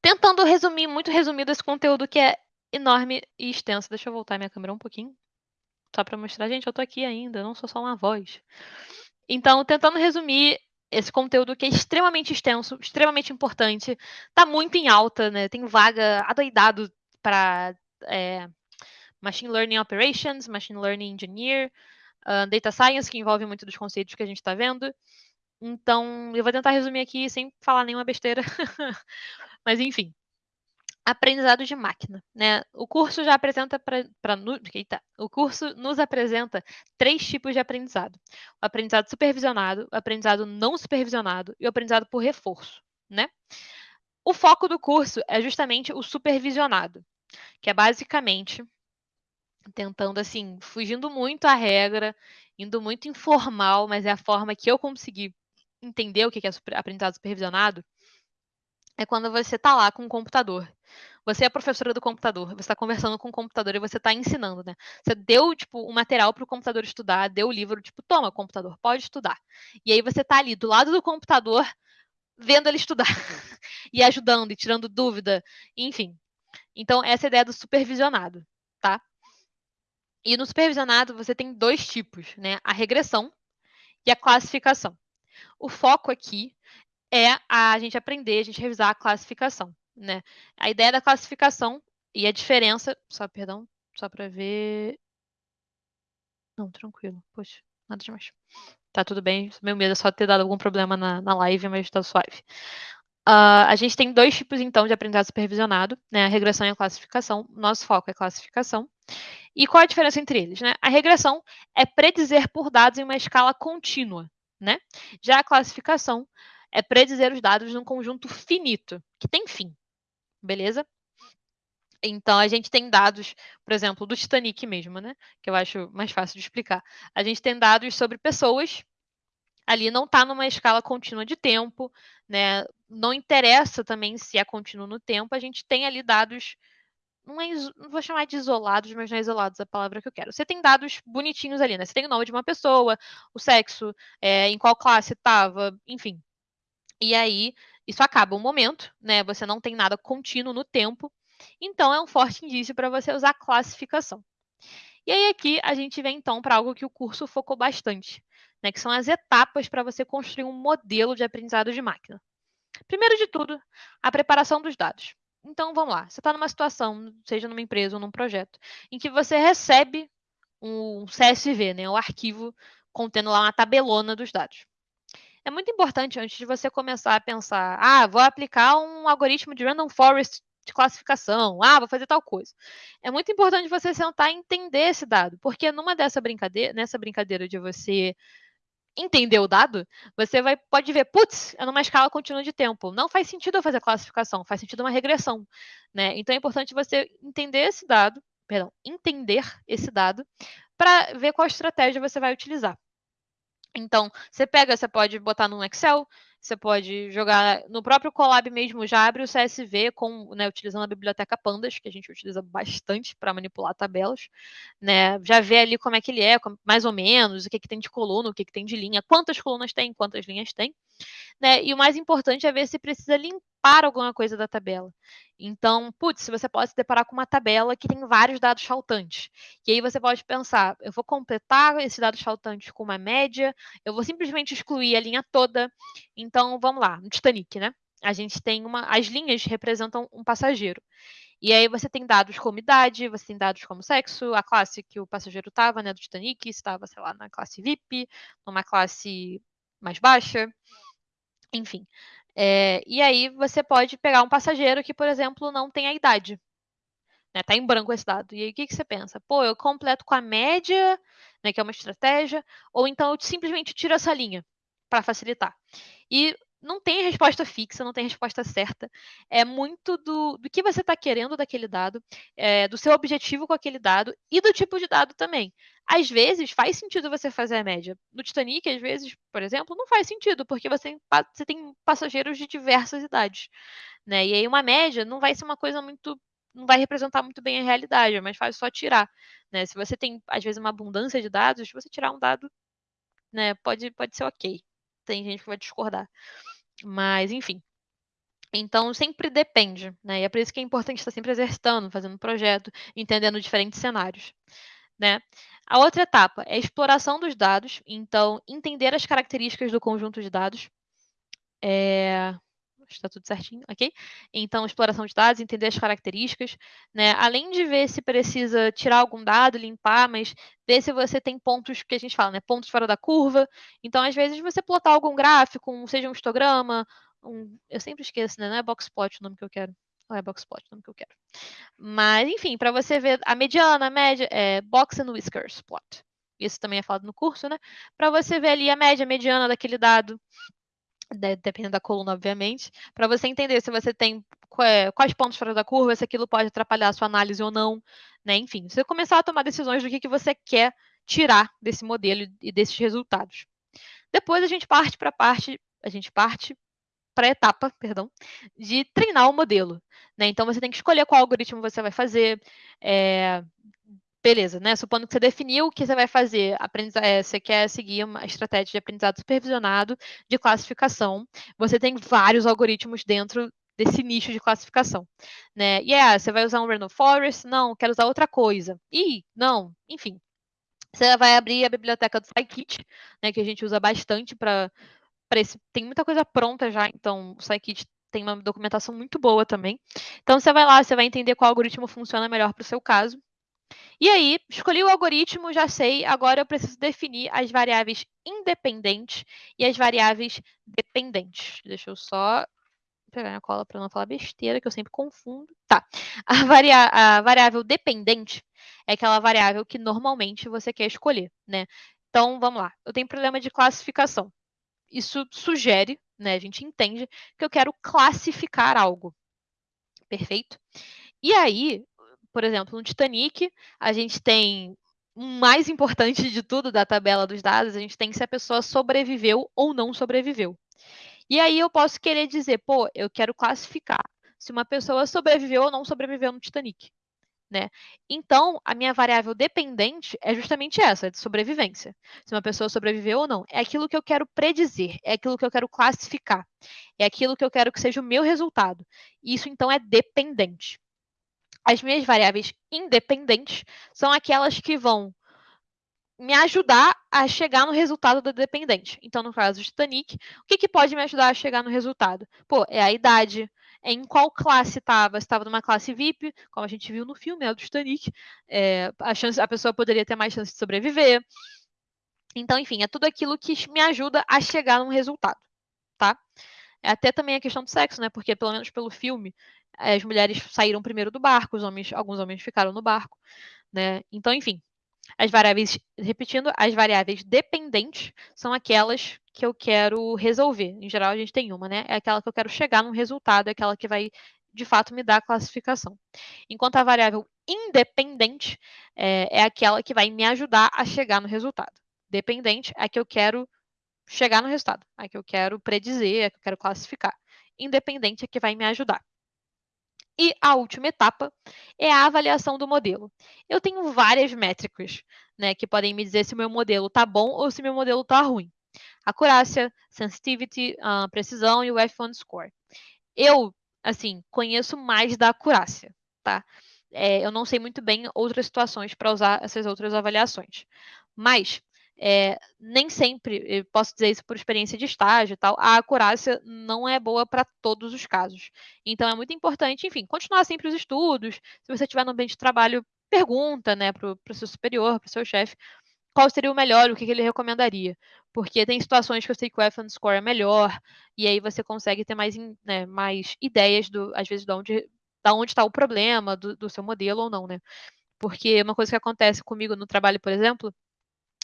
Tentando resumir, muito resumido esse conteúdo que é enorme e extenso. Deixa eu voltar minha câmera um pouquinho. Só para mostrar, gente, eu tô aqui ainda, não sou só uma voz. Então, tentando resumir esse conteúdo que é extremamente extenso, extremamente importante, tá muito em alta, né? Tem vaga adoidado para é, Machine Learning Operations, Machine Learning Engineer, uh, Data Science, que envolve muito dos conceitos que a gente está vendo. Então, eu vou tentar resumir aqui sem falar nenhuma besteira. Mas, enfim. Aprendizado de máquina, né? O curso já apresenta para o curso nos apresenta três tipos de aprendizado: o aprendizado supervisionado, o aprendizado não supervisionado e o aprendizado por reforço, né? O foco do curso é justamente o supervisionado, que é basicamente tentando assim, fugindo muito à regra, indo muito informal, mas é a forma que eu consegui entender o que é aprendizado supervisionado, é quando você está lá com o computador. Você é a professora do computador, você está conversando com o computador e você está ensinando, né? Você deu, tipo, o um material para o computador estudar, deu o livro, tipo, toma, computador, pode estudar. E aí você está ali do lado do computador, vendo ele estudar, e ajudando, e tirando dúvida, enfim. Então, essa é a ideia do supervisionado, tá? E no supervisionado você tem dois tipos, né? A regressão e a classificação. O foco aqui é a gente aprender, a gente revisar a classificação, né? A ideia da classificação e a diferença, só perdão, só para ver. Não, tranquilo. Poxa, nada demais. Tá tudo bem. Meu medo é só ter dado algum problema na, na live, mas tá suave. Uh, a gente tem dois tipos, então, de aprendizado supervisionado, né? A regressão e a classificação. Nosso foco é classificação. E qual a diferença entre eles? Né? A regressão é predizer por dados em uma escala contínua. Né? Já a classificação é predizer os dados num conjunto finito, que tem fim. Beleza? Então, a gente tem dados, por exemplo, do Titanic mesmo, né? Que eu acho mais fácil de explicar. A gente tem dados sobre pessoas, ali não está numa escala contínua de tempo, né? Não interessa também se é contínuo no tempo, a gente tem ali dados não, é, não vou chamar de isolados, mas não é isolados a palavra que eu quero. Você tem dados bonitinhos ali, né? Você tem o nome de uma pessoa, o sexo, é, em qual classe estava, enfim. E aí, isso acaba um momento, né? Você não tem nada contínuo no tempo. Então, é um forte indício para você usar classificação. E aí, aqui, a gente vem, então, para algo que o curso focou bastante, né? Que são as etapas para você construir um modelo de aprendizado de máquina. Primeiro de tudo, a preparação dos dados. Então, vamos lá. Você está numa situação, seja numa empresa ou num projeto, em que você recebe um CSV, né, um arquivo contendo lá uma tabelona dos dados. É muito importante, antes de você começar a pensar, ah, vou aplicar um algoritmo de random forest de classificação, ah, vou fazer tal coisa. É muito importante você sentar e entender esse dado, porque numa dessa brincadeira, nessa brincadeira de você entender o dado, você vai, pode ver, putz, é numa escala contínua de tempo. Não faz sentido eu fazer classificação, faz sentido uma regressão. Né? Então é importante você entender esse dado, perdão, entender esse dado para ver qual estratégia você vai utilizar. Então, você pega, você pode botar no Excel, você pode jogar no próprio Colab mesmo, já abre o CSV com, né, utilizando a biblioteca Pandas, que a gente utiliza bastante para manipular tabelas, né? Já vê ali como é que ele é, mais ou menos, o que, que tem de coluna, o que, que tem de linha, quantas colunas tem, quantas linhas tem né? E o mais importante é ver se precisa limpar alguma coisa da tabela. Então, putz, você pode se deparar com uma tabela que tem vários dados faltantes. E aí você pode pensar, eu vou completar esses dados faltantes com uma média, eu vou simplesmente excluir a linha toda. Então, vamos lá, no Titanic, né? A gente tem uma. As linhas representam um passageiro. E aí você tem dados como idade, você tem dados como sexo, a classe que o passageiro estava, né, do Titanic, estava, sei lá, na classe VIP, numa classe mais baixa, enfim. É, e aí você pode pegar um passageiro que, por exemplo, não tem a idade. Né, tá em branco esse dado. E aí o que, que você pensa? Pô, eu completo com a média, né, que é uma estratégia, ou então eu simplesmente tiro essa linha para facilitar. E não tem resposta fixa, não tem resposta certa. É muito do, do que você está querendo daquele dado, é, do seu objetivo com aquele dado e do tipo de dado também. Às vezes faz sentido você fazer a média. No Titanic, às vezes, por exemplo, não faz sentido, porque você tem, você tem passageiros de diversas idades. Né? E aí uma média não vai ser uma coisa muito. não vai representar muito bem a realidade, é mais fácil só tirar. Né? Se você tem, às vezes, uma abundância de dados, você tirar um dado né, pode, pode ser ok. Tem gente que vai discordar. Mas, enfim. Então, sempre depende, né? E é por isso que é importante estar sempre exercitando, fazendo projeto, entendendo diferentes cenários, né? A outra etapa é a exploração dos dados, então, entender as características do conjunto de dados. É está tudo certinho, ok? Então, exploração de dados, entender as características, né? Além de ver se precisa tirar algum dado, limpar, mas ver se você tem pontos que a gente fala, né? Pontos fora da curva. Então, às vezes, você plotar algum gráfico, seja um histograma, um, eu sempre esqueço, né? Não é boxplot o nome que eu quero. Não é boxplot o nome que eu quero. Mas, enfim, para você ver a mediana, a média, é box and whiskers plot. Isso também é falado no curso, né? Para você ver ali a média, a mediana daquele dado dependendo da coluna, obviamente, para você entender se você tem quais pontos fora da curva, se aquilo pode atrapalhar a sua análise ou não, né? Enfim, você começar a tomar decisões do que, que você quer tirar desse modelo e desses resultados. Depois a gente parte para a parte, a gente parte para a etapa, perdão, de treinar o modelo. Né? Então você tem que escolher qual algoritmo você vai fazer, é, Beleza, né? Supondo que você definiu o que você vai fazer, é, você quer seguir uma estratégia de aprendizado supervisionado de classificação, você tem vários algoritmos dentro desse nicho de classificação, né? E é, você vai usar um random forest? Não, quero usar outra coisa. Ih, não, enfim. Você vai abrir a biblioteca do Scikit, né, que a gente usa bastante para esse. Tem muita coisa pronta já, então o Scikit tem uma documentação muito boa também. Então você vai lá, você vai entender qual algoritmo funciona melhor para o seu caso. E aí, escolhi o algoritmo, já sei, agora eu preciso definir as variáveis independentes e as variáveis dependentes. Deixa eu só pegar minha cola para não falar besteira, que eu sempre confundo. Tá. A, varia a variável dependente é aquela variável que normalmente você quer escolher, né? Então, vamos lá. Eu tenho problema de classificação. Isso sugere, né? A gente entende que eu quero classificar algo. Perfeito? E aí, por exemplo, no Titanic, a gente tem o mais importante de tudo da tabela dos dados, a gente tem se a pessoa sobreviveu ou não sobreviveu. E aí eu posso querer dizer, pô, eu quero classificar se uma pessoa sobreviveu ou não sobreviveu no Titanic. Né? Então, a minha variável dependente é justamente essa, de sobrevivência. Se uma pessoa sobreviveu ou não. É aquilo que eu quero predizer, é aquilo que eu quero classificar, é aquilo que eu quero que seja o meu resultado. Isso, então, é dependente. As minhas variáveis independentes são aquelas que vão me ajudar a chegar no resultado do dependente. Então, no caso do Titanic, o que, que pode me ajudar a chegar no resultado? Pô, é a idade, é em qual classe estava. Se estava numa classe VIP, como a gente viu no filme né, do Titanic, é, a, chance, a pessoa poderia ter mais chance de sobreviver. Então, enfim, é tudo aquilo que me ajuda a chegar num resultado, tá? É até também a questão do sexo, né? Porque, pelo menos pelo filme, as mulheres saíram primeiro do barco, os homens, alguns homens ficaram no barco, né? Então, enfim. As variáveis, repetindo, as variáveis dependentes são aquelas que eu quero resolver. Em geral, a gente tem uma, né? É aquela que eu quero chegar num resultado, é aquela que vai, de fato, me dar a classificação. Enquanto a variável independente é, é aquela que vai me ajudar a chegar no resultado. Dependente é a que eu quero chegar no resultado, a que eu quero predizer, é a que eu quero classificar. Independente é que vai me ajudar. E a última etapa é a avaliação do modelo. Eu tenho várias métricas né, que podem me dizer se o meu modelo está bom ou se meu modelo está ruim. Acurácia, sensitivity, uh, precisão e o F1 score. Eu, assim, conheço mais da acurácia, tá? É, eu não sei muito bem outras situações para usar essas outras avaliações. Mas é, nem sempre, posso dizer isso por experiência de estágio e tal, a acurácia não é boa para todos os casos. Então é muito importante, enfim, continuar sempre os estudos. Se você estiver no ambiente de trabalho, pergunta né, para o seu superior, para o seu chefe, qual seria o melhor, o que, que, ele recomendaria. Porque tem situações que eu sei que o F score é melhor, e aí você consegue ter mais, né, mais ideias, do, às vezes, de onde da onde está o problema do, do seu modelo ou não, né? Porque uma coisa que acontece comigo no trabalho, por exemplo,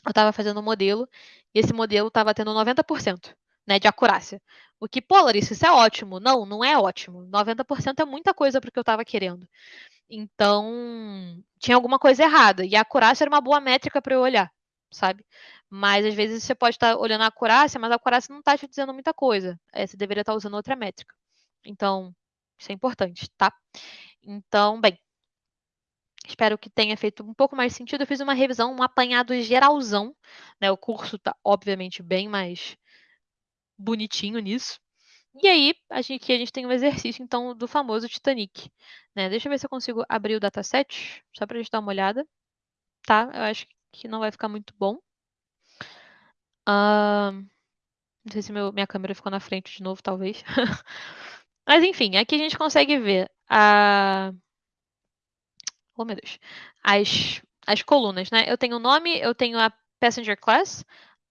eu estava fazendo um modelo e esse modelo estava tendo 90% né, de acurácia. O que, pô, Larissa, isso é ótimo. Não, não é ótimo. 90% é muita coisa para o que eu estava querendo. Então, tinha alguma coisa errada. E a acurácia era uma boa métrica para eu olhar, sabe? Mas às vezes você pode estar tá olhando a acurácia, mas a acurácia não está te dizendo muita coisa. É, você deveria estar tá usando outra métrica. Então, isso é importante, tá? Então, bem, Espero que tenha feito um pouco mais sentido. Eu fiz uma revisão, um apanhado geralzão. Né? O curso está, obviamente, bem mais bonitinho nisso. E aí, a gente, aqui a gente tem um exercício, então, do famoso Titanic. Né? Deixa eu ver se eu consigo abrir o dataset, só para a gente dar uma olhada. Tá? Eu acho que não vai ficar muito bom. Uh, não sei se meu, minha câmera ficou na frente de novo, talvez. Mas, enfim, aqui a gente consegue ver a... Uh, oh meu Deus, as, as colunas, né? Eu tenho o nome, eu tenho a passenger class,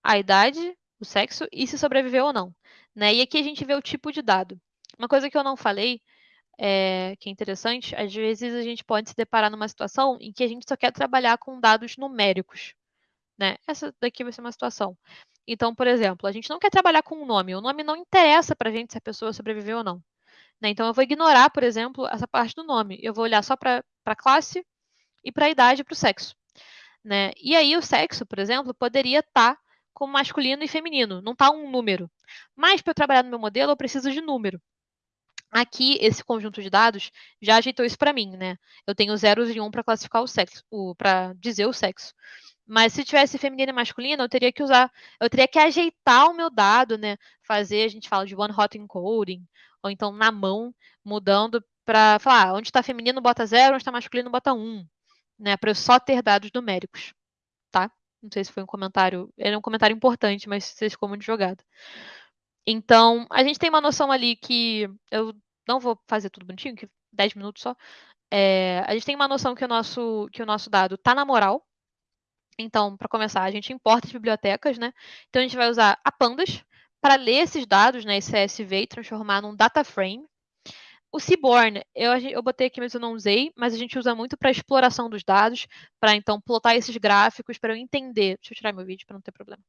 a idade, o sexo e se sobreviveu ou não. Né? E aqui a gente vê o tipo de dado. Uma coisa que eu não falei, é, que é interessante, às vezes a gente pode se deparar numa situação em que a gente só quer trabalhar com dados numéricos. Né? Essa daqui vai ser uma situação. Então, por exemplo, a gente não quer trabalhar com um nome. O nome não interessa para a gente se a pessoa sobreviveu ou não. Né? Então, eu vou ignorar, por exemplo, essa parte do nome. Eu vou olhar só para a classe e para a idade e para o sexo. Né? E aí, o sexo, por exemplo, poderia estar tá como masculino e feminino, não está um número. Mas, para eu trabalhar no meu modelo, eu preciso de número. Aqui, esse conjunto de dados já ajeitou isso para mim, né? Eu tenho zeros e um para classificar o sexo, para dizer o sexo. Mas se tivesse feminino e masculino, eu teria que usar, eu teria que ajeitar o meu dado, né? Fazer, a gente fala de one hot encoding, ou então na mão, mudando para falar, ah, onde está feminino bota zero, onde está masculino bota um, né? Para eu só ter dados numéricos, tá? Não sei se foi um comentário, era um comentário importante, mas vocês ficou muito jogado. Então, a gente tem uma noção ali que eu não vou fazer tudo bonitinho, que 10 minutos só. É, a gente tem uma noção que o nosso, que o nosso dado está na moral, então, para começar, a gente importa as bibliotecas, né? Então, a gente vai usar a Pandas para ler esses dados, né, esse CSV, e transformar num data frame. O Seaborn, eu, eu botei aqui, mas eu não usei, mas a gente usa muito para exploração dos dados, para então plotar esses gráficos, para eu entender. Deixa eu tirar meu vídeo para não ter problema.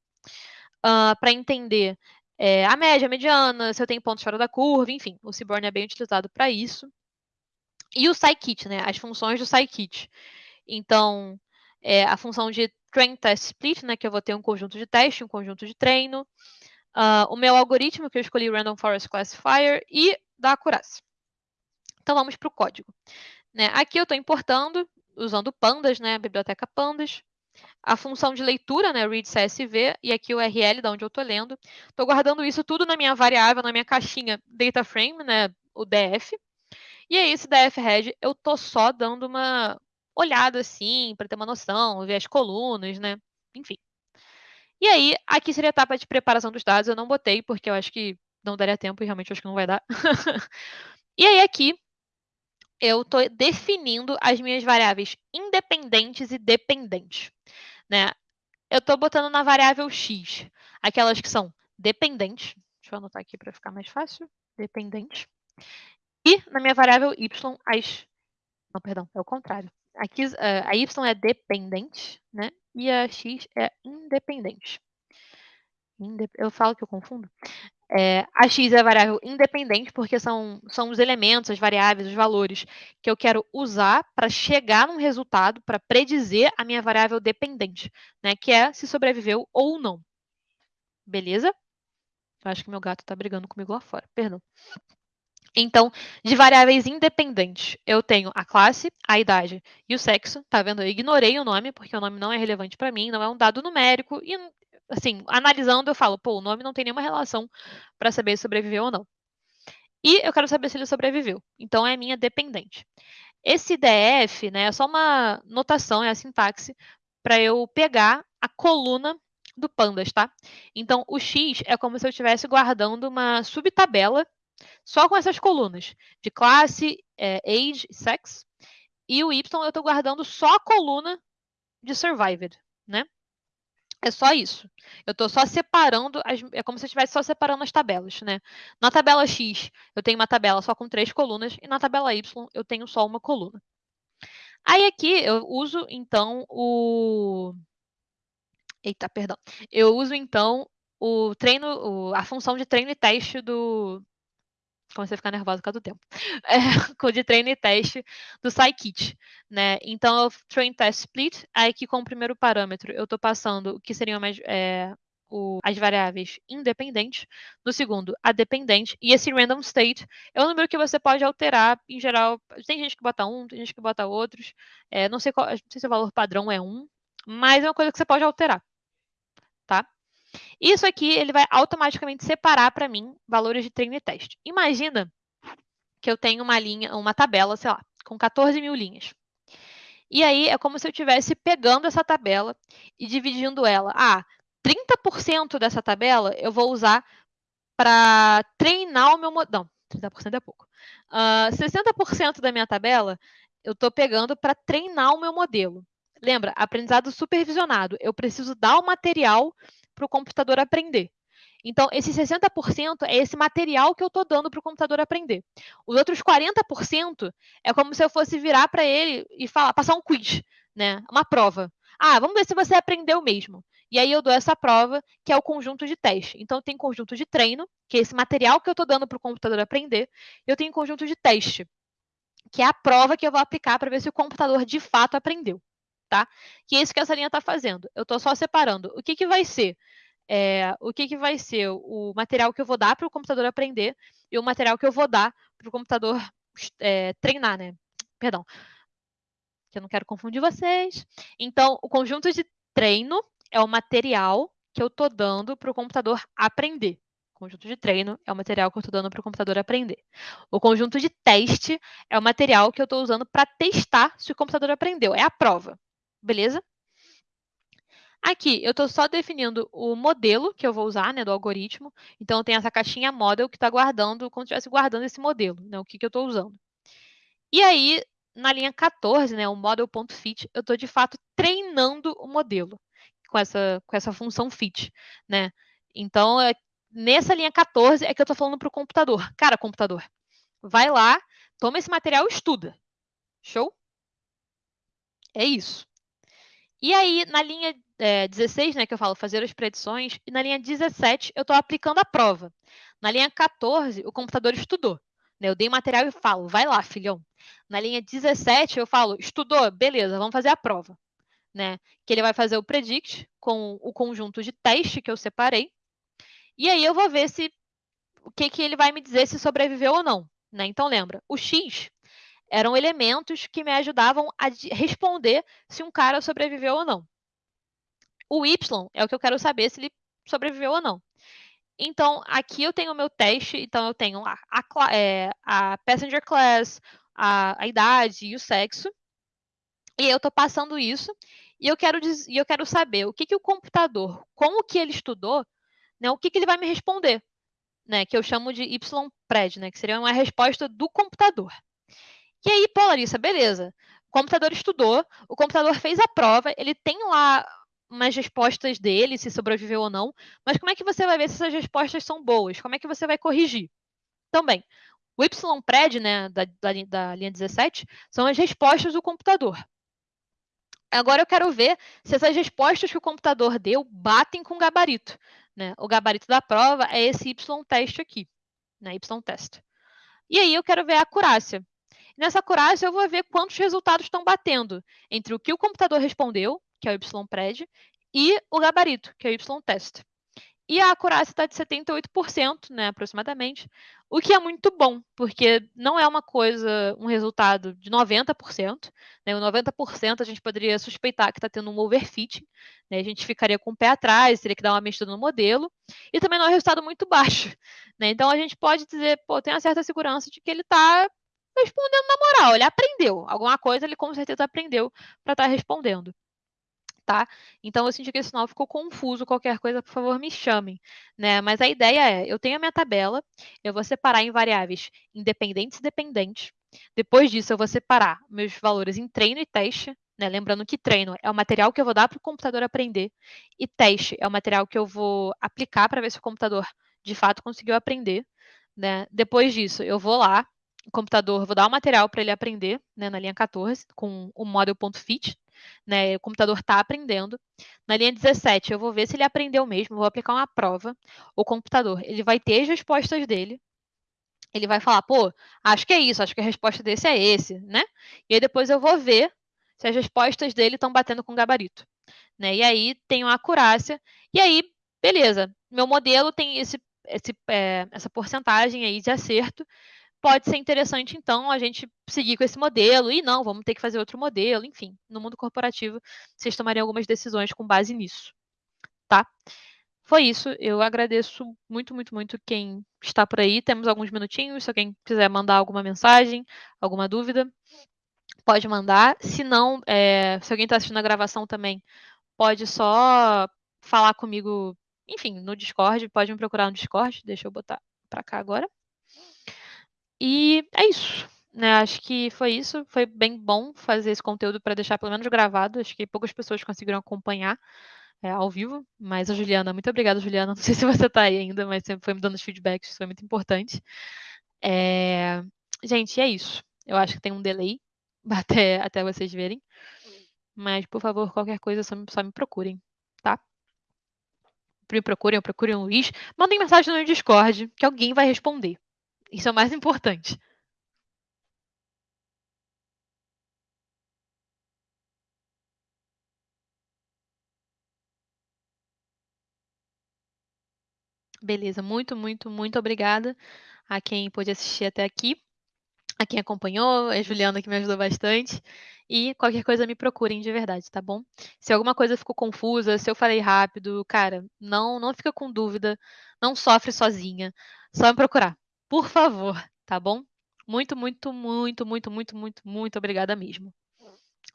Uh, para entender é, a média, a mediana, se eu tenho pontos fora da curva, enfim, o Seaborn é bem utilizado para isso. E o scikit, né, as funções do scikit. Então, é, a função de train test split, né, que eu vou ter um conjunto de teste, um conjunto de treino, uh, o meu algoritmo, que eu escolhi Random Forest Classifier, e da acurácia. Então vamos para o código. Né, aqui eu estou importando, usando pandas, né, a biblioteca pandas, a função de leitura, né, read CSV, e aqui o URL, da onde eu estou lendo. Estou guardando isso tudo na minha variável, na minha caixinha data frame, né, o DF. E aí, esse DF head, eu estou só dando uma, olhado assim, para ter uma noção, ver as colunas, né? Enfim. E aí, aqui seria a etapa de preparação dos dados. Eu não botei, porque eu acho que não daria tempo e realmente acho que não vai dar. e aí, aqui, eu estou definindo as minhas variáveis independentes e dependentes. Né? Eu estou botando na variável x aquelas que são dependentes. Deixa eu anotar aqui para ficar mais fácil. Dependentes. E na minha variável y, as. Não, perdão, é o contrário aqui uh, a y é dependente, né? E a x é independente. Indep eu falo que eu confundo. É, a x é a variável independente, porque são, são os elementos, as variáveis, os valores que eu quero usar para chegar num resultado, para predizer a minha variável dependente, né? Que é se sobreviveu ou não. Beleza? Eu acho que meu gato está brigando comigo lá fora, perdão. Então, de variáveis independentes, eu tenho a classe, a idade e o sexo. Tá vendo? Eu ignorei o nome, porque o nome não é relevante para mim, não é um dado numérico. E, assim, analisando, eu falo, pô, o nome não tem nenhuma relação para saber se sobreviveu ou não. E eu quero saber se ele sobreviveu. Então, é minha dependente. Esse DF, né, é só uma notação, é a sintaxe, para eu pegar a coluna do pandas, tá? Então, o X é como se eu estivesse guardando uma subtabela só com essas colunas de classe, é, age, sex. E o Y eu estou guardando só a coluna de survived, né? É só isso. Eu estou só separando, as, é como se eu estivesse só separando as tabelas, né? Na tabela X, eu tenho uma tabela só com três colunas, e na tabela Y, eu tenho só uma coluna. Aí aqui, eu uso, então, o... Eita, perdão. Eu uso, então, o treino, o, a função de treino e teste do, comecei a ficar nervosa por causa do tempo, é, de treino e teste do scikit, né? Então, eu train test split, aí que com o primeiro parâmetro eu estou passando o que seriam mais, é, o, as variáveis independentes, no segundo, a dependente, e esse random state é um número que você pode alterar, em geral, tem gente que bota um, tem gente que bota outros, é, não, sei qual, não sei se o valor padrão é um, mas é uma coisa que você pode alterar, tá? Isso aqui ele vai automaticamente separar para mim valores de treino e teste. Imagina que eu tenho uma linha, uma tabela, sei lá, com 14 mil linhas. E aí é como se eu estivesse pegando essa tabela e dividindo ela. Ah, 30% dessa tabela eu vou usar para treinar o meu modelo. Não, 30% é pouco. Uh, ah, 60% da minha tabela eu estou pegando para treinar o meu modelo. Lembra, aprendizado supervisionado. Eu preciso dar o material para o computador aprender. Então, esse 60% é esse material que eu estou dando para o computador aprender. Os outros 40% é como se eu fosse virar para ele e falar, passar um quiz, né? Uma prova. Ah, vamos ver se você aprendeu mesmo. E aí eu dou essa prova, que é o conjunto de teste. Então, tem conjunto de treino, que é esse material que eu estou dando para o computador aprender. Eu tenho conjunto de teste, que é a prova que eu vou aplicar para ver se o computador de fato aprendeu tá? Que é isso que essa linha está fazendo. Eu estou só separando o que, que vai ser é, o que, que vai ser o material que eu vou dar para o computador aprender e o material que eu vou dar para o computador é, treinar, né? Perdão, que eu não quero confundir vocês. Então, o conjunto de treino é o material que eu estou dando para o computador aprender. O conjunto de treino é o material que eu estou dando para o computador aprender. O conjunto de teste é o material que eu estou usando para testar se o computador aprendeu. É a prova beleza? Aqui, eu estou só definindo o modelo que eu vou usar, né, do algoritmo. Então, tem essa caixinha model que está guardando, como se estivesse guardando esse modelo, né, o que, que eu estou usando. E aí, na linha 14, né, o model.fit, eu estou, de fato, treinando o modelo com essa, com essa função fit, né? Então, é, nessa linha 14 é que eu estou falando para o computador. Cara, computador, vai lá, toma esse material e estuda. Show? É isso. E aí, na linha é, 16, né, que eu falo fazer as predições, e na linha 17 eu estou aplicando a prova. Na linha 14, o computador estudou. Né, eu dei material e falo, vai lá, filhão. Na linha 17, eu falo, estudou, beleza, vamos fazer a prova. Né? Que ele vai fazer o predict com o conjunto de teste que eu separei. E aí eu vou ver se o que, que ele vai me dizer se sobreviveu ou não. Né? Então lembra, o X eram elementos que me ajudavam a responder se um cara sobreviveu ou não. O Y é o que eu quero saber se ele sobreviveu ou não. Então, aqui eu tenho o meu teste, então eu tenho a, a, é, a passenger class, a, a, idade e o sexo. E eu estou passando isso, e eu quero, e eu quero saber o que, que o computador, com o que ele estudou, né, o que, que ele vai me responder, né, que eu chamo de YPRED, né, que seria uma resposta do computador. E aí, pô, Larissa, beleza. O computador estudou, o computador fez a prova, ele tem lá umas respostas dele, se sobreviveu ou não, mas como é que você vai ver se essas respostas são boas? Como é que você vai corrigir? Também, o YPRED, né, da, da, da linha 17, são as respostas do computador. Agora eu quero ver se essas respostas que o computador deu batem com o gabarito, né? O gabarito da prova é esse y-teste aqui, né? y-test. E aí eu quero ver a acurácia. Nessa acurácia eu vou ver quantos resultados estão batendo entre o que o computador respondeu, que é o y-pred, e o gabarito, que é o y-test. E a acurácia está de 78%, né, aproximadamente, o que é muito bom, porque não é uma coisa, um resultado de 90%. Né, o 90% a gente poderia suspeitar que está tendo um overfitting, né, a gente ficaria com o pé atrás, teria que dar uma mexida no modelo, e também não é um resultado muito baixo. Né, então a gente pode dizer, pô, tem uma certa segurança de que ele está respondendo na moral, ele aprendeu. Alguma coisa ele com certeza aprendeu para estar tá respondendo tá? Então eu senti que esse sinal ficou confuso, qualquer coisa, por favor, me chamem, né? Mas a ideia é, eu tenho a minha tabela, eu vou separar em variáveis independentes e dependentes. Depois disso, eu vou separar meus valores em treino e teste, né? Lembrando que treino é o material que eu vou dar para o computador aprender e teste é o material que eu vou aplicar para ver se o computador de fato conseguiu aprender, né? Depois disso, eu vou lá, o computador, vou dar o material para ele aprender, né, na linha 14, com o model.fit, né? O computador está aprendendo. Na linha 17, eu vou ver se ele aprendeu mesmo, vou aplicar uma prova. O computador, ele vai ter as respostas dele. Ele vai falar, pô, acho que é isso, acho que a resposta desse é esse, né? E aí depois eu vou ver se as respostas dele estão batendo com o gabarito. Né? E aí tem uma acurácia. E aí, beleza, meu modelo tem esse, esse, é, essa porcentagem aí de acerto pode ser interessante, então, a gente seguir com esse modelo, e não, vamos ter que fazer outro modelo, enfim, no mundo corporativo, vocês tomariam algumas decisões com base nisso, tá? Foi isso, eu agradeço muito, muito, muito quem está por aí, temos alguns minutinhos, se alguém quiser mandar alguma mensagem, alguma dúvida, pode mandar, se não, é, se alguém está assistindo a gravação também, pode só falar comigo, enfim, no Discord, pode me procurar no Discord, deixa eu botar para cá agora. E é isso. Né, acho que foi isso. Foi bem bom fazer esse conteúdo para deixar pelo menos gravado. Acho que poucas pessoas conseguiram acompanhar é, ao vivo. Mas a Juliana, muito obrigada, Juliana. Não sei se você está aí ainda, mas sempre foi me dando os feedbacks, isso foi muito importante. É... Gente, é isso. Eu acho que tem um delay até, até vocês verem. Mas, por favor, qualquer coisa, só me, só me procurem, tá? Me procurem, procurem o Luiz. Mandem mensagem no Discord, que alguém vai responder. Isso é o mais importante. Beleza, muito, muito, muito obrigada a quem pôde assistir até aqui, a quem acompanhou, a Juliana que me ajudou bastante. E qualquer coisa me procurem de verdade, tá bom? Se alguma coisa ficou confusa, se eu falei rápido, cara, não, não fica com dúvida, não sofre sozinha, só me procurar, por favor, tá bom? Muito, muito, muito, muito, muito, muito, muito obrigada mesmo.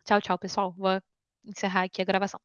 Tchau, tchau, pessoal. Vou encerrar aqui a gravação.